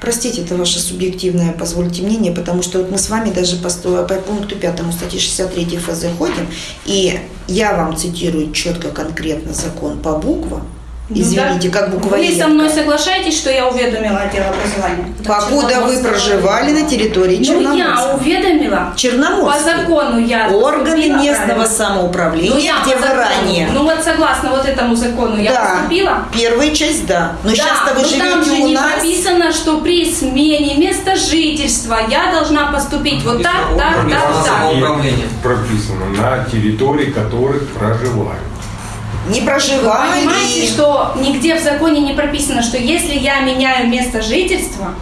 Простите, это ваше субъективное, позвольте мнение, потому что вот мы с вами даже по, по пункту 5 статьи 63 ФЗ ходим, и я вам цитирую четко, конкретно закон по буквам. Извините, как Вы буквоедка. со мной согласаетесь, что я уведомила отдел образования? Покуда вы проживали на территории Ну, я Черноморска. уведомила. Черноморский. По закону я Органы местного правильно. самоуправления, Ну, я где вы ранее. Ну вот согласно вот этому закону я поступила. первая часть, да. Но да, сейчас-то вы но там живете же у не нас. прописано, что при смене места жительства я должна поступить вот так, так, так, так. Прописано на территории которых проживают. Не Вы проживали. понимаете, что нигде в законе не прописано, что если я меняю место жительства,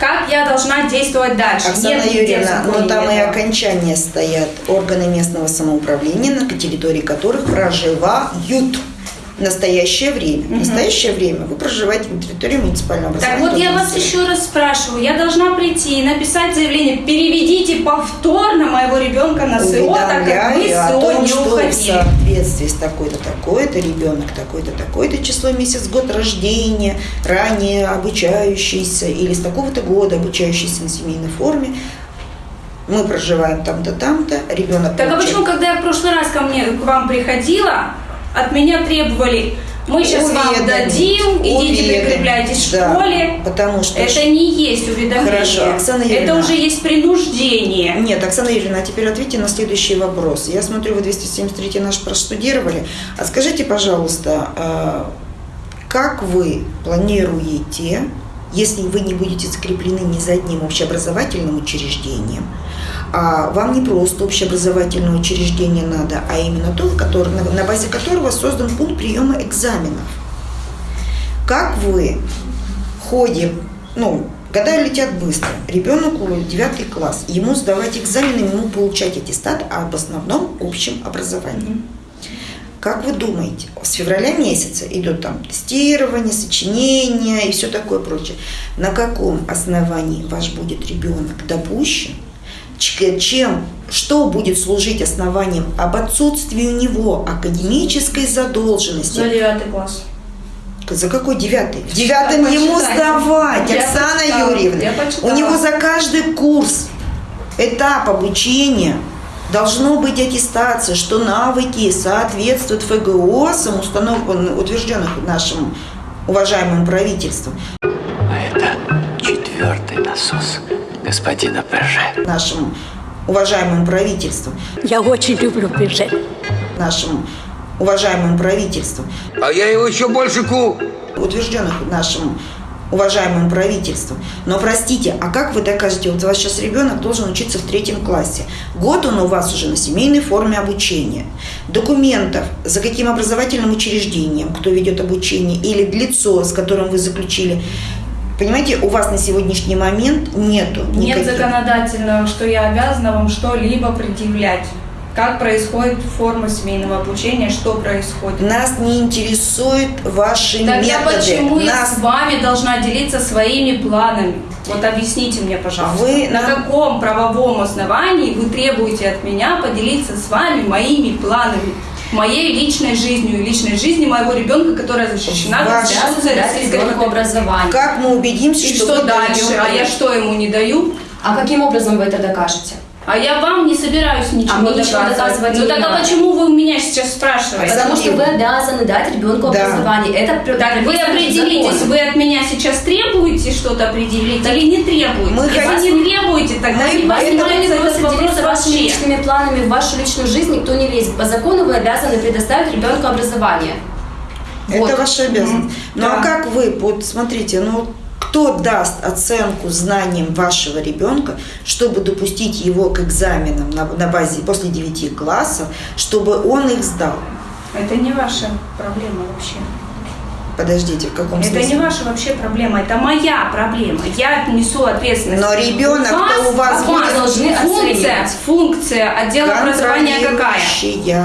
как я должна действовать дальше? Оксана Нет Юрьевна, но там и этого. окончания стоят органы местного самоуправления, на территории которых проживают в настоящее время. В настоящее время вы проживаете на территории муниципального Так образования. вот я вас еще раз спрашиваю, я должна прийти и написать заявление, переведите повторно моего ребенка на СО, так как мы СО том, не что в уходили. соответствии с такой-то, такой-то ребенок, такой-то, такой-то число, месяц, год рождения, ранее обучающийся или с такого-то года обучающийся на семейной форме, мы проживаем там-то, там-то, ребенок Так а получает- почему, когда я в прошлый раз ко мне, к вам приходила, от меня требовали, мы сейчас вам Уведомить, дадим, идите уведомить, прикрепляйтесь да, в школе. Потому что Это не есть уведомление. Хорошо, Оксана Это Юрьевна. уже есть принуждение. Нет, Оксана Юрьевна, а теперь ответьте на следующий вопрос. Я смотрю, вы 273 наш проштудировали. А скажите, пожалуйста, э, как вы планируете, если вы не будете закреплены ни за одним общеобразовательным учреждением, а вам не просто общеобразовательное учреждение надо, а именно то, на, базе которого создан пункт приема экзаменов. Как вы в ну, года летят быстро, ребенку 9 класс, ему сдавать экзамены, ему получать аттестат об основном общем образовании. Как вы думаете, с февраля месяца идет там тестирование, сочинение и все такое прочее. На каком основании ваш будет ребенок допущен? Чем, что будет служить основанием об отсутствии у него академической задолженности? За девятый класс. За какой девятый? В девятом Так, ему почитайте. сдавать, Я Оксана почитала, Юрьевна. я. У него за каждый курс, этап обучения должно быть аттестация, что навыки соответствуют ФГОСам, установленным, утвержденных нашим уважаемым правительством. А это четвертый насос господина ПЖ. Нашим уважаемым правительством. Я очень люблю бюджет. Нашим уважаемым правительством. А я его еще больше ку... утвержденных нашим уважаемым правительством. Но простите, а как вы докажете, вот у вас сейчас ребенок должен учиться в третьем классе. Год он у вас уже на семейной форме обучения. Документов, за каким образовательным учреждением, кто ведет обучение, или лицо, с которым вы заключили. Понимаете, у вас на сегодняшний момент нету Нет никаких- законодательного, что я обязана вам что-либо предъявлять. Как происходит форма семейного обучения, что происходит. Нас не интересуют ваши Тогда методы. почему я Нас с вами должна делиться своими планами? Вот объясните мне, пожалуйста. Вы на нам- каком правовом основании вы требуете от меня поделиться с вами моими планами? Моей личной жизнью личной жизнью моего ребенка, которая защищена Конституцией Российской образование. Как мы убедимся, И что, что вы дальше? А я что ему не даю? А каким образом вы это докажете? А я вам не собираюсь ничего А мне ничего доказывать. доказывать Ну а надо. почему вы у меня сейчас спрашиваете? Потому что вы обязаны дать ребенку Да. образование. Это Так вы определитесь, законом. вы от меня сейчас требуете что-то определить или не требуете? Мы Если хотим- не требуете, тогда Мы не просит вопрос делиться вашими вообще. личными планами, в вашу личную жизнь никто не лезет. По закону вы обязаны предоставить ребенку образование. Это Вот. ваша обязанность. Ну Да. а как вы, вот смотрите, ну кто даст оценку знаниям вашего ребенка, чтобы допустить его к экзаменам на, на базе после 9 классов, чтобы он их сдал? Это не ваша проблема вообще. Подождите, в каком Это смысле? не ваша вообще проблема, это моя проблема. Я несу ответственность. Но ребенок-то у вас у вас будет должны функция, оценивать. функция отдела образования какая?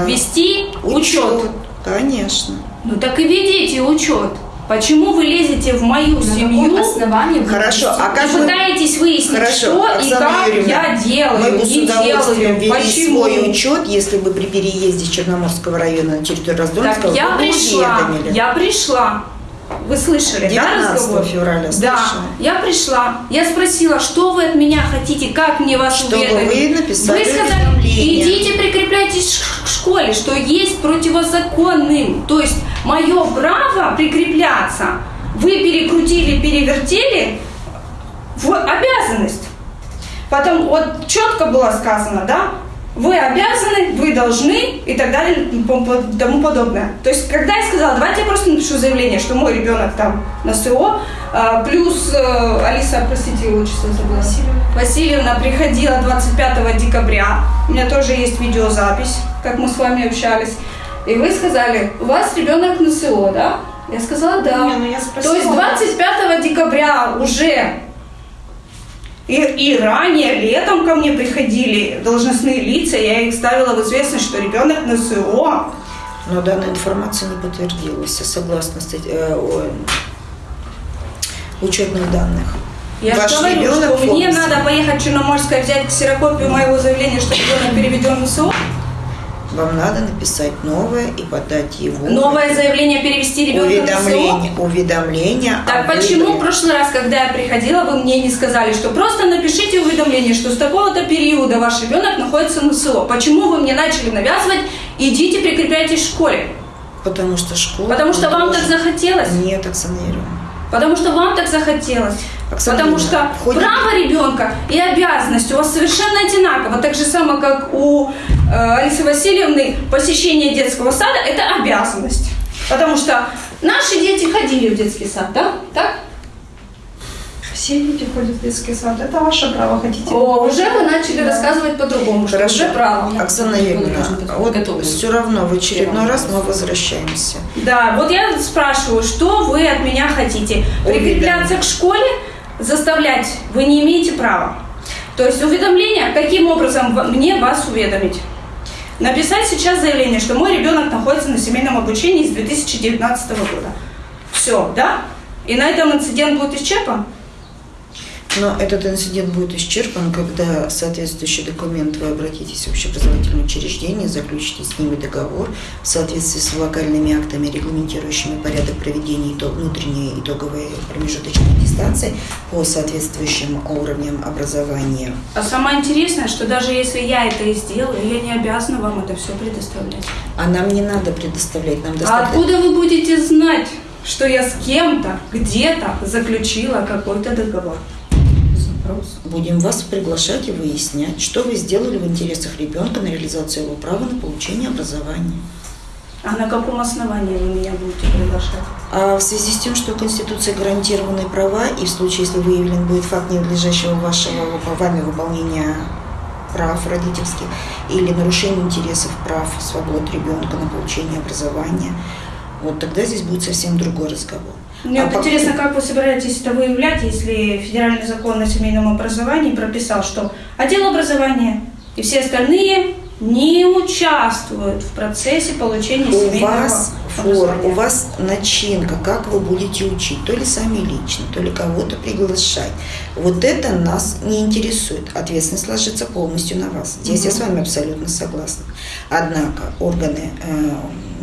Вести учет. Конечно. Ну так и ведите учет. Почему вы лезете в мою На семью основании Хорошо, а как и вы- пытаетесь выяснить, Хорошо, что и Оксана как Юрьевна, я делаю, мы бы с не удовольствием делаю, почему. свой учет, если бы при переезде с Черноморского района на территорию Так Раздольского я вы бы пришла, я пришла. Вы слышали, да, 19 разговор? февраля Да. слышала. Я пришла, я спросила, что вы от меня хотите, как мне вас Чтобы уведомить? вы написали Вы сказали, идите прикрепляйтесь к школе, что есть противозаконным. То есть мое право прикрепляться вы перекрутили, перевертели в обязанность. Потом вот четко было сказано, да, вы обязаны, вы должны и так далее и тому подобное. То есть, когда я сказала, давайте я просто напишу заявление, что мой ребенок там на СО, а, плюс э, Алиса, простите, отчество забыла. Васильевна. Васильевна приходила 25 декабря, у меня тоже есть видеозапись, как мы с вами общались, и вы сказали, у вас ребенок на СО, да? Я сказала, да. Не, ну я спросила То есть вас. 25 декабря уже и, и ранее, летом ко мне приходили должностные лица, я их ставила в известность, что ребенок на СО. Но данная информация не подтвердилась согласно стать- э, о, учетных данных. Я Ваш же говорю, что мне надо поехать в Черноморское, взять ксерокопию моего заявления, что ребенок переведен на СО. Вам надо написать новое и подать его. Новое заявление перевести ребенка на СО. уведомление, уведомление. Так почему в выборе. прошлый раз, когда я приходила, вы мне не сказали, что просто напишите уведомление, что с такого-то периода ваш ребенок находится на СО? Почему вы мне начали навязывать, идите прикрепляйтесь в школе? Потому что школа... Потому что вам так должна- захотелось? Нет, Оксана Юрьевна. Потому что вам так захотелось. Оксана Потому что в ходе- право ребенка и обязанность у вас совершенно одинаково. Так же самое, как у э, Алисы Васильевны посещение детского сада – это обязанность. Потому что наши дети ходили в детский сад, да? Так? Все дети ходят в детский сад. Это ваше право. Хотите? О, уже вы начали Да. рассказывать по-другому, что Хорошо. уже право. Оксана Юрьевна, вот все равно в очередной раз мы возвращаемся. Да, вот я спрашиваю, что вы от меня хотите? Прикрепляться к школе, заставлять вы не имеете права. То есть уведомление, каким образом мне вас уведомить? Написать сейчас заявление, что мой ребенок находится на семейном обучении с 2019 года. Все, да? И на этом инцидент будет исчерпан? Но этот инцидент будет исчерпан, когда соответствующий документ вы обратитесь в общеобразовательное учреждение, заключите с ними договор в соответствии с локальными актами, регламентирующими порядок проведения итог, внутренней итоговой промежуточной аттестации по соответствующим уровням образования. А самое интересное, что даже если я это и сделаю, я не обязана вам это все предоставлять. А нам не надо предоставлять, нам А достаточно... откуда вы будете знать, что я с кем-то, где-то заключила какой-то договор? Будем вас приглашать и выяснять, что вы сделали в интересах ребенка на реализацию его права на получение образования. А на каком основании вы меня будете приглашать? А в связи с тем, что Конституцией гарантированы права, и в случае, если выявлен будет факт ненадлежащего вашего вами выполнения прав родительских или нарушения интересов прав, свобод ребенка на получение образования, вот тогда здесь будет совсем другой разговор. Мне А вот пока- интересно, как вы собираетесь это выявлять, если федеральный закон о семейном образовании прописал, что отдел образования и все остальные не участвуют в процессе получения у семейного вас форм, у вас начинка, как вы будете учить, то ли сами лично, то ли кого-то приглашать. Вот это нас не интересует. Ответственность ложится полностью на вас. Здесь я с вами абсолютно согласна. Однако органы э,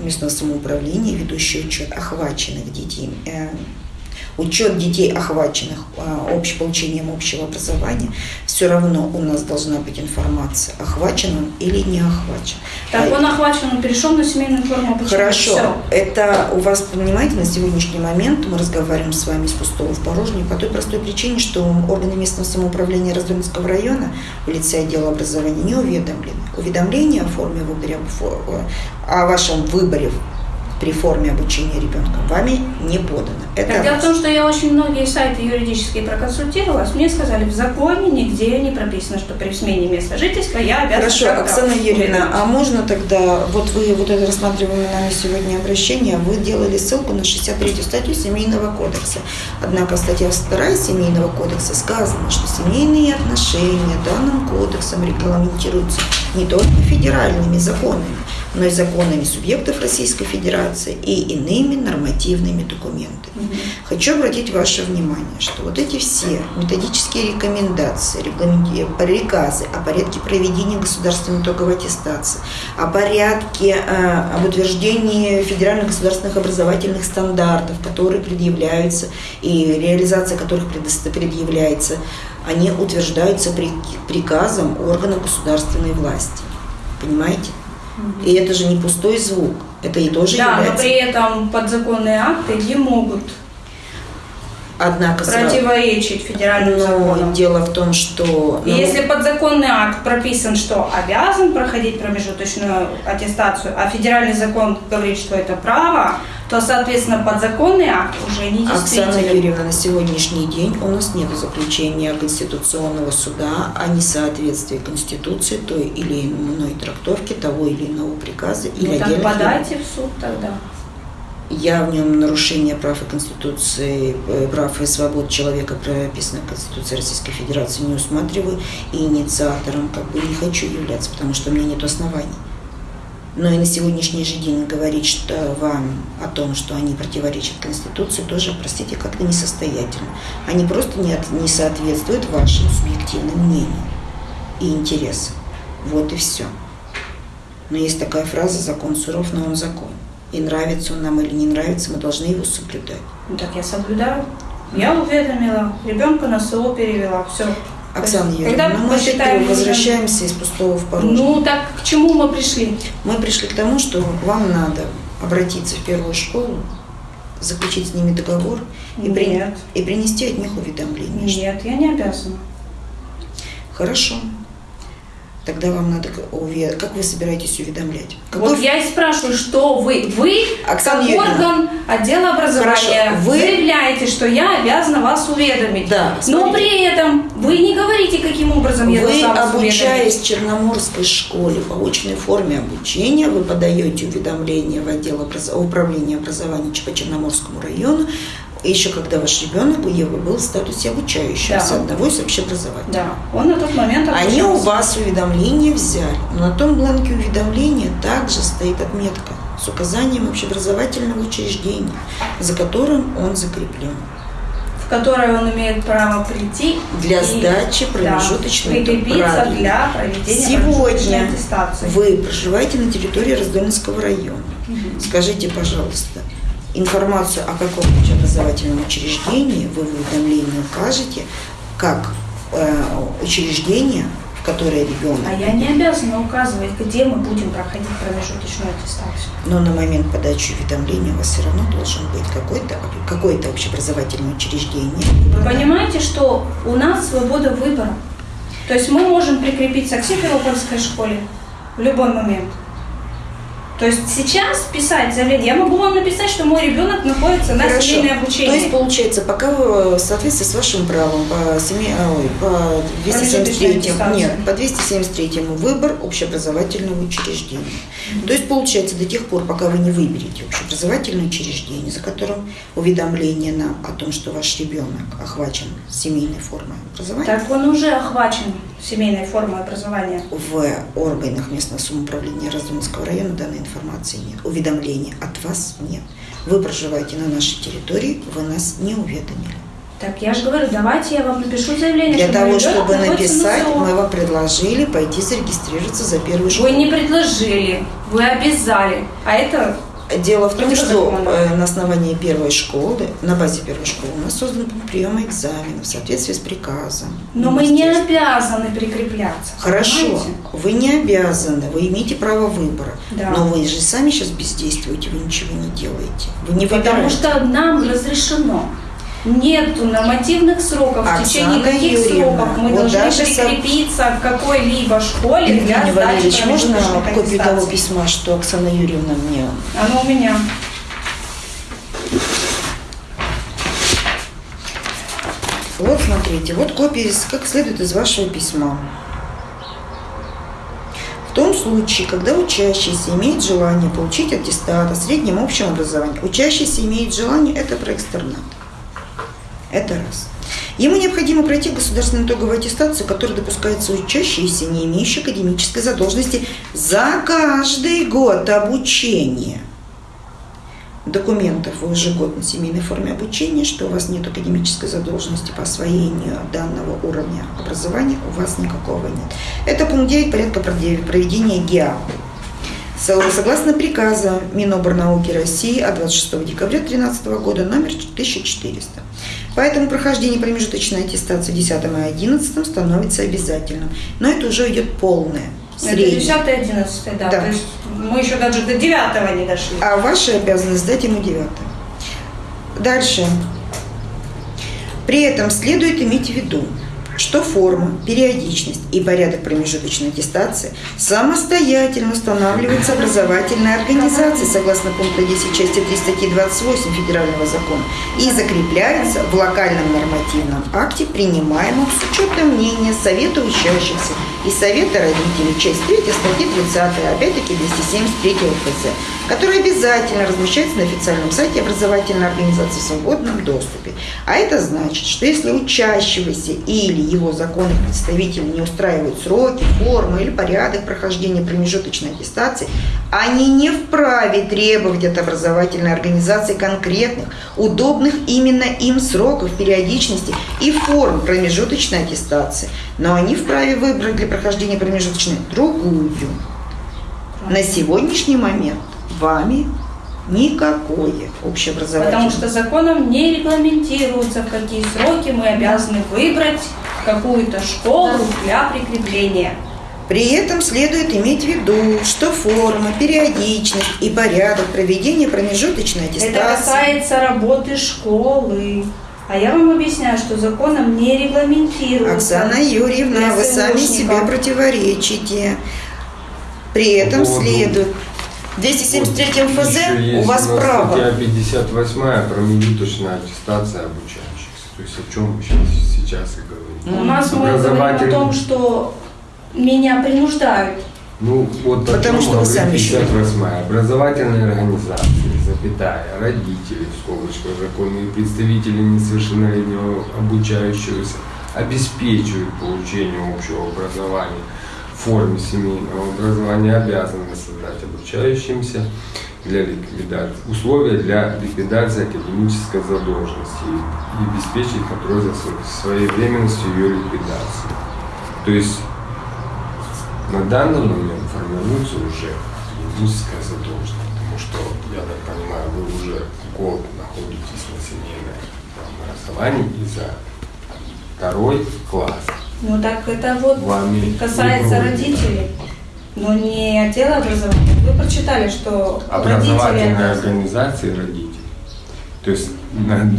местного самоуправления, ведущие учет охваченных детей, учет детей, охваченных э, общ- получением общего образования, все равно у нас должна быть информация, охвачен он или не охвачен. Так, А- он охвачен, он перешел на семейную форму обучения. Хорошо. Это у вас, понимаете, на сегодняшний момент мы разговариваем с вами с пустого в порожнее по той простой причине, что органы местного самоуправления Раздольнского района в лице отдела образования не уведомлены. Уведомление о форме выбора, о вашем выборе при форме обучения ребенка вами не подано. Это дело в том, что я очень многие сайты юридические проконсультировалась. Мне сказали, в законе нигде не прописано, что при смене места жительства я обязана Хорошо, Оксана Юрьевна, а можно тогда, вот вы вот это рассматриваемое нами сегодня обращение, вы делали ссылку на 63 статью Семейного кодекса. Однако статья 2 Семейного кодекса сказано, что семейные отношения данным кодексом регламентируются не только федеральными законами, но и законами субъектов Российской Федерации и иными нормативными документами. Хочу обратить ваше внимание, что вот эти все методические рекомендации, приказы о порядке проведения государственной итоговой аттестации, о порядке, э, об утверждении федеральных государственных образовательных стандартов, которые предъявляются и реализация которых предъявляется, они утверждаются при- приказом органов государственной власти. Понимаете? И это же не пустой звук. Это и тоже Да, но является... при этом подзаконные акты не могут Однако противоречить федеральным Но законам. дело в том, что... Ну, Если подзаконный акт прописан, что обязан проходить промежуточную аттестацию, а федеральный закон говорит, что это право, то, соответственно, подзаконный акт уже не Оксана действителен. Юрьевна, на сегодняшний день у нас нет заключения Конституционного суда о несоответствии Конституции той или иной трактовки того или иного приказа или Ну, так отдельных подайте в суд тогда. Я в нем нарушение прав и Конституции, э, прав и свобод человека, прописанных в Конституции Российской Федерации, не усматриваю. И инициатором как бы не хочу являться, потому что у меня нет оснований. Но и на сегодняшний же день говорить что вам о том, что они противоречат Конституции, тоже, простите, как-то несостоятельно. Они просто не, от- не соответствуют вашим субъективным мнениям и интересам. Вот и все. Но есть такая фраза «закон суров, но он закон». И нравится он нам или не нравится, мы должны его соблюдать. Ну, так я соблюдаю. Я уведомила, ребенка на СО перевела, все. Оксана Когда Юрьевна, ну, мы посчитаем опять возвращаемся из пустого в порожнее. Ну, так к чему мы пришли? Мы пришли к тому, что вам надо обратиться в первую школу, заключить с ними договор и, при- и принести от них уведомление. Нет, я не обязана. Хорошо. Тогда вам надо к- уве- Как вы собираетесь уведомлять? Вот Какой- я и спрашиваю, что вы? Вы, Оксана как Юрьевна. орган отдела образования, Хорошо, вы- заявляете, что я обязана вас уведомить. Да, Но смотрите. при этом вы не говорите, каким образом я Вы, должна вас обучаясь уведомить. в Черноморской школе по очной форме обучения, вы подаете уведомление в отдел образ- управления образования по Черноморскому району, еще когда ваш ребенок был в статусе обучающегося Да. одного из общеобразовательных. Да, он на тот момент Они у обучался. вас уведомление взяли, но на том бланке уведомления также стоит отметка с указанием общеобразовательного учреждения, за которым он закреплен. в которой он имеет право прийти Для и, сдачи да, промежуточной прикрепиться правильно. для проведения Сегодня аттестации. вы проживаете на территории Раздольнского района. Скажите, пожалуйста, информацию о каком общеобразовательном учреждении вы в уведомлении укажете, как э, учреждение, в которое ребенок, А я не обязана указывать, где мы будем проходить промежуточную аттестацию. но на момент подачи уведомления у вас все равно должен быть какой-то какое-то общеобразовательное учреждение. Вы понимаете, что у нас свобода выбора. То есть мы можем прикрепиться к Симферопольской школе в любой момент. То есть сейчас писать заявление, я могу вам написать, что мой ребенок находится на Хорошо. семейное То обучение. есть, получается, пока вы в соответствии с вашим правом по, семей, а, ой, по 273, аттестация. нет, по 273 выбор общеобразовательного учреждения. То есть, получается, до тех пор, пока вы не выберете общеобразовательное учреждение, за которым уведомление нам о том, что ваш ребенок охвачен семейной формой образования, Так он уже охвачен семейной формой образования. в органах местного самоуправления Раздольского района данной информации нет. Уведомления от вас нет. Вы проживаете на нашей территории, вы нас не уведомили. Так я же говорю, давайте я вам напишу заявление, Для что того, чтобы на написать, мы вам предложили пойти зарегистрироваться за первую школу. Вы не предложили, вы обязали. А это Дело в том, Против что э, на основании первой школы, на базе первой школы у нас создан приема экзаменов в соответствии с приказом. Но мы не обязаны прикрепляться. Хорошо, понимаете? вы не обязаны, вы имеете право выбора. Да. Но вы же сами сейчас бездействуете, вы ничего не делаете. Вы не Потому выбираете. что нам разрешено. Нету нормативных сроков, в течение Оксана каких Юрьевна, сроков мы вот должны даже прикрепиться к какой-либо школе для Евгений сдачи Валерьевич, можно копию того письма, что Оксана Юрьевна мне Оно у меня. Вот смотрите, вот копия, как следует из вашего письма. В том случае, когда учащийся имеет желание получить аттестат о среднем общем образовании, учащийся имеет желание, это про экстернат. Это раз. Ему необходимо пройти государственную итоговую аттестацию, которая допускается учащиеся, не имеющие академической задолженности за каждый год обучения документов в ежегодной семейной форме обучения, что у вас нет академической задолженности по освоению данного уровня образования, у вас никакого нет. Это пункт 9 порядка проведения ГИА. Согласно приказу Миноборнауки России от 26 декабря 2013 года номер 1400. Поэтому прохождение промежуточной аттестации 10 и 11 становится обязательным. Но это уже идет полное. Это 10 11 да. Да. То есть мы еще даже до 9 не дошли. А ваша обязанность сдать ему 9. Дальше. При этом следует иметь в виду, что форма, периодичность и порядок промежуточной аттестации самостоятельно устанавливается образовательной организацией согласно пункту 10 части 3 статьи 28 Федерального закона и закрепляется в локальном нормативном акте, принимаемом с учетом мнения Совета учащихся и Совета родителей, часть 3 статьи 30, опять-таки 273 ФЗ, который обязательно размещается на официальном сайте образовательной организации в свободном доступе. А это значит, что если учащегося или его законных представителей не устраивают сроки, формы или порядок прохождения промежуточной аттестации, они не вправе требовать от образовательной организации конкретных, удобных именно им сроков, периодичности и форм промежуточной аттестации. Но они вправе выбрать для прохождения промежуточной другую. На сегодняшний момент вами никакое общеобразовательное. Потому что законом не регламентируется, в какие сроки мы обязаны выбрать какую-то школу для прикрепления. При этом следует иметь в виду, что форма, периодичность и порядок проведения промежуточной аттестации. Это касается работы школы. А я вам объясняю, что законом не регламентируется. Оксана Юрьевна, вы сами себе противоречите. При этом следует. В 273 ФЗ у вас у нас право. Статья 58 промежуточная аттестация обучающихся. То есть о чем мы сейчас, сейчас и говорим. У нас мы говорим о том, что меня принуждают. Ну, вот Потому что вы сами еще- 58 Образовательные организации, запятая, родители, в скобочках, законные представители несовершеннолетнего обучающегося обеспечивают получение общего образования форме семейного образования, обязаны создать обучающимся для ликвидации, условия для ликвидации академической задолженности и, обеспечить контроль за сво- своевременностью ее ликвидации. То есть на данный момент формируется уже академическая задолженность, потому что, я так понимаю, вы уже год находитесь на семейном образовании и за второй класс. Ну так это вот касается родителей, но не отдела образования. Вы прочитали, что Образовательные родители... организации родителей. То есть, на-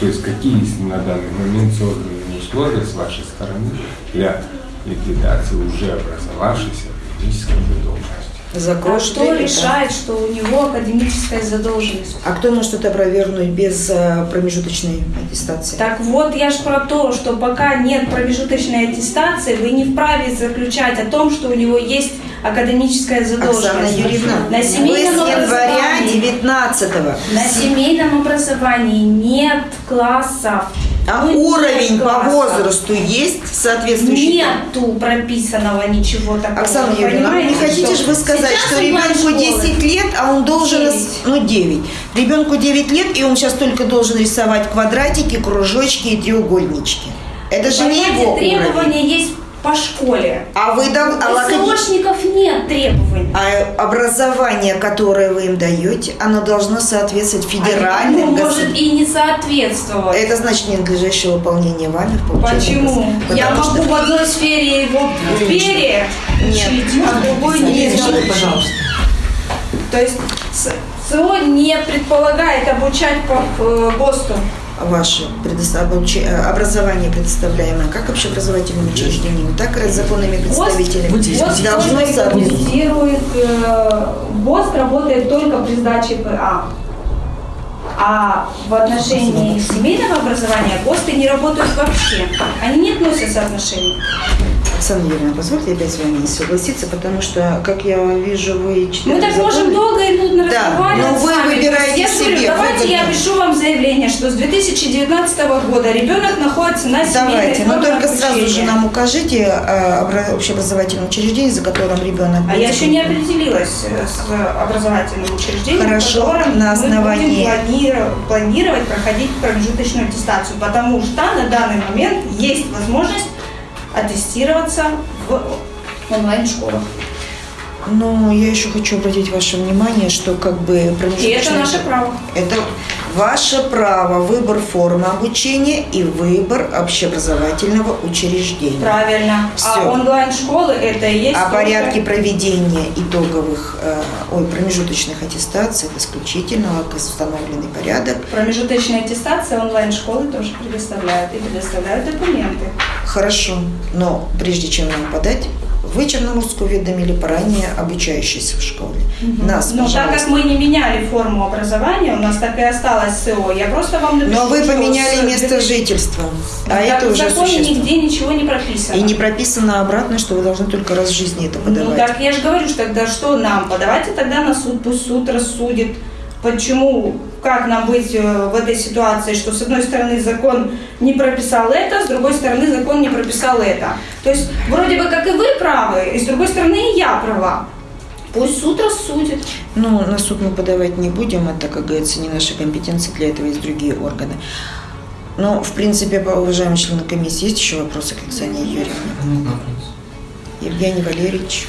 то есть какие на данный момент созданы условия с вашей стороны для ликвидации уже образовавшейся академической задолженности. А Закроешь кто дверь, решает, что у него академическая задолженность? А кто может это опровергнуть без э, промежуточной аттестации? Так вот, я же про то, что пока нет промежуточной аттестации, вы не вправе заключать о том, что у него есть академическая задолженность. Оксана Юрьевна, на вы с семейном января образовании, 19 на семейном образовании нет классов. А нет уровень по возрасту есть соответствующий? Нету прописанного ничего такого. Оксана вы Юрьевна, ну не хотите же вы сказать, сейчас что ребенку 10 лет, а он должен, Девять. рас- ну 9, ребенку 9 лет, и он сейчас только должен рисовать квадратики, кружочки и треугольнички. Это же не его требования уровень. есть по школе. А вы дал- а СОшников нет требований. А образование, которое вы им даете, оно должно соответствовать федеральным может государственным. и не соответствовать. Это значит ненадлежащее выполнение вами в Почему? Я могу что- в одной сфере его в пере учить, а в другой не Нет, учить. пожалуйста. То есть СО не предполагает обучать по э, ГОСТу. Ваше э, образование, предоставляемое как общеобразовательным учреждением, так и законными представителями, ГОСТ должно соответствовать. регламентирует, э, ГОСТ работает только при сдаче ПА. А в отношении семейного образования ГОСТы не работают вообще. Они не относятся отношения. Оксана Юрьевна, позвольте опять с вами не согласиться, потому что, как я вижу, вы читаете Мы так законы. можем долго и нудно Да, разговаривать но вы с вами. выбираете я говорю, себе давайте я пишу вам заявление, что с 2019 года ребенок находится на семейной Давайте, но форме только сразу же нам укажите э, обра- общеобразовательное учреждение, за которым ребенок А я еще не определилась э, с образовательным учреждением, Хорошо, на основании- мы будем планировать проходить промежуточную аттестацию, потому что на данный момент есть возможность аттестироваться в онлайн-школах. Но я еще хочу обратить ваше внимание, что как бы И это наше право. Это ваше право, выбор формы обучения и выбор общеобразовательного учреждения. Правильно. Всё. А онлайн-школы это и есть О только- порядке проведения итоговых, э, ой, промежуточных аттестаций, это исключительно установленный порядок. Промежуточная аттестация онлайн-школы тоже предоставляют и предоставляют документы. Хорошо, но прежде чем нам подать, вы Черноморскую уведомили по ранее обучающейся в школе. Нас, Но так как мы не меняли форму образования, у нас так и осталось СО, я просто вам напишу, Но вы поменяли с- место жительства, а Так это в уже законе существенно. нигде ничего не прописано. И не прописано обратно, что вы должны только раз в жизни это Ну подавать. так я же говорю, что тогда что нам? Подавайте тогда на суд, пусть суд рассудит. Почему, как нам быть э, в этой ситуации, что с одной стороны закон не прописал это, с другой стороны закон не прописал это. То есть вроде бы как и вы правы, и с другой стороны и я права. Пусть суд рассудит. Ну, на суд мы подавать не будем, это, как говорится, не наша компетенция, для этого есть другие органы. Но, в принципе, по уважаемым членам комиссии, есть еще вопросы к Оксане Юрьевне? Евгений Валерьевич.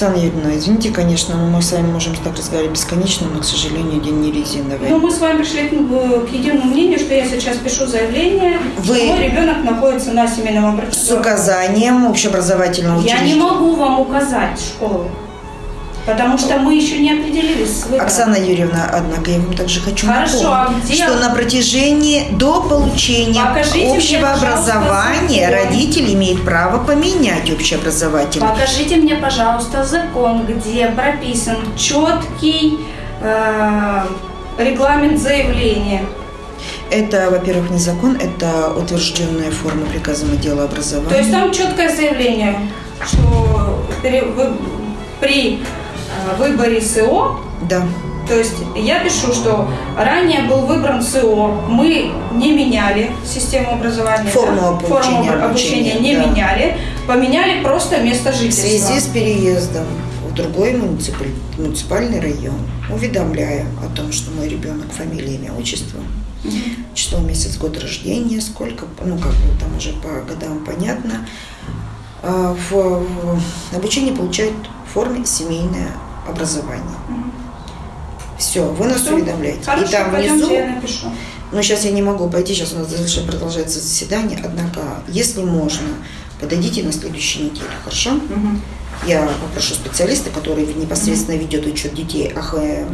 Оксана Юрьевна, извините, конечно, но мы с вами можем так разговаривать бесконечно, но, к сожалению, день не резиновый. Ну, мы с вами пришли к, э, к единому мнению, что я сейчас пишу заявление, Вы- мой ребенок находится на семейном С образовании. указанием общеобразовательного Я учреждения. не могу вам указать школу, потому что мы еще не определились с выбором. Оксана Юрьевна, однако я вам также хочу Хорошо, а напомнить, где- что на протяжении до получения Покажите мне, общего пожалуйста, образования закон. родитель имеет право поменять общеобразовательное. Покажите мне, пожалуйста, закон, где прописан четкий э, регламент заявления. Это, во-первых, не закон, это утвержденная форма приказом отдела образования. То есть там четкое заявление, что при, выборе СО, Да. то есть я пишу, что ранее был выбран СО, мы не меняли систему образования, Форму да, обучения, форму обучения обучения, не да. меняли, поменяли просто место В жительства. связи с переездом в другой муниципаль- муниципальный район уведомляю о том, что мой ребенок фамилия, имя, отчество, число, месяц, год рождения, сколько, ну как бы там уже по годам понятно, а, в, в обучении получает в форме семейное образование. Все, вы нас Всё? уведомляете. Хорошо, И там пойдемте, внизу я напишу. но сейчас я не могу пойти, сейчас у нас дальше продолжается заседание. Однако, если можно, подойдите на следующей неделе, хорошо? Я попрошу специалиста, который непосредственно ведет учет детей, ах, э,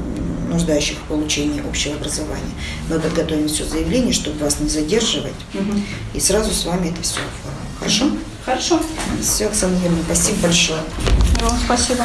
нуждающих в получении общего образования. Мы подготовим все заявление, чтобы вас не задерживать, и сразу с вами это все оформим. Хорошо? Хорошо. Все, Оксана Юрьевна, спасибо большое. Вам спасибо.